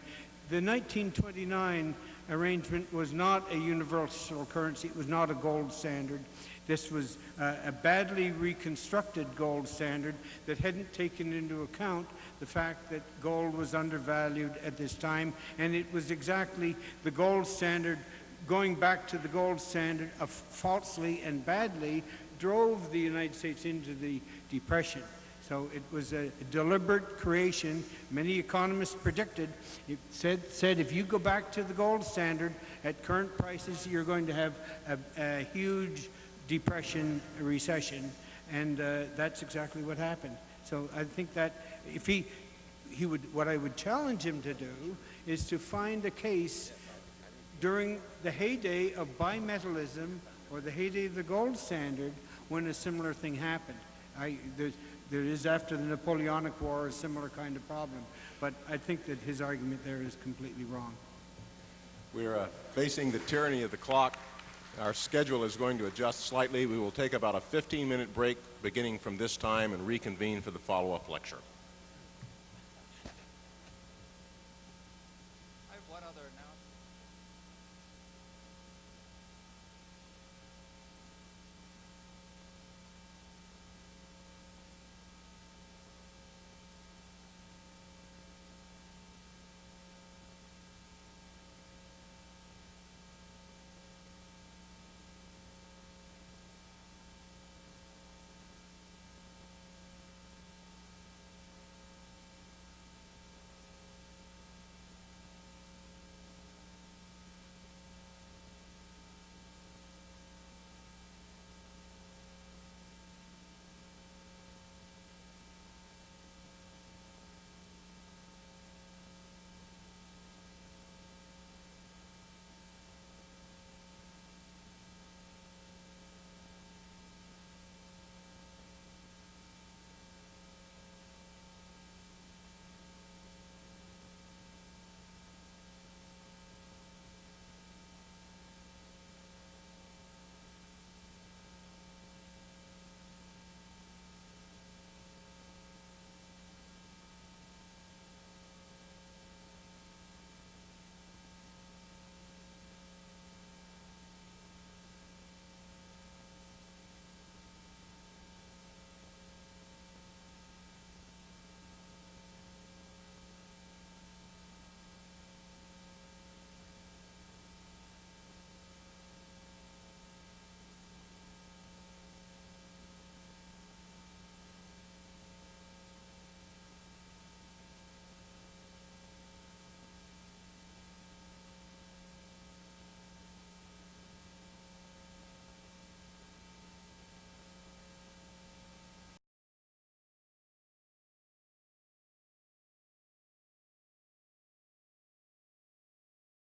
The 1929 arrangement was not a universal currency. It was not a gold standard. This was uh, a badly reconstructed gold standard that hadn't taken into account the fact that gold was undervalued at this time, and it was exactly the gold standard, going back to the gold standard of falsely and badly, drove the United States into the Depression. So it was a deliberate creation. Many economists predicted, it said, said if you go back to the gold standard at current prices, you're going to have a, a huge depression, recession, and uh, that's exactly what happened. So I think that if he, he would, what I would challenge him to do is to find a case during the heyday of bimetallism or the heyday of the gold standard when a similar thing happened. I, there's, there is after the Napoleonic War a similar kind of problem, but I think that his argument there is completely wrong. We're uh, facing the tyranny of the clock. Our schedule is going to adjust slightly. We will take about a 15-minute break beginning from this time and reconvene for the follow-up lecture.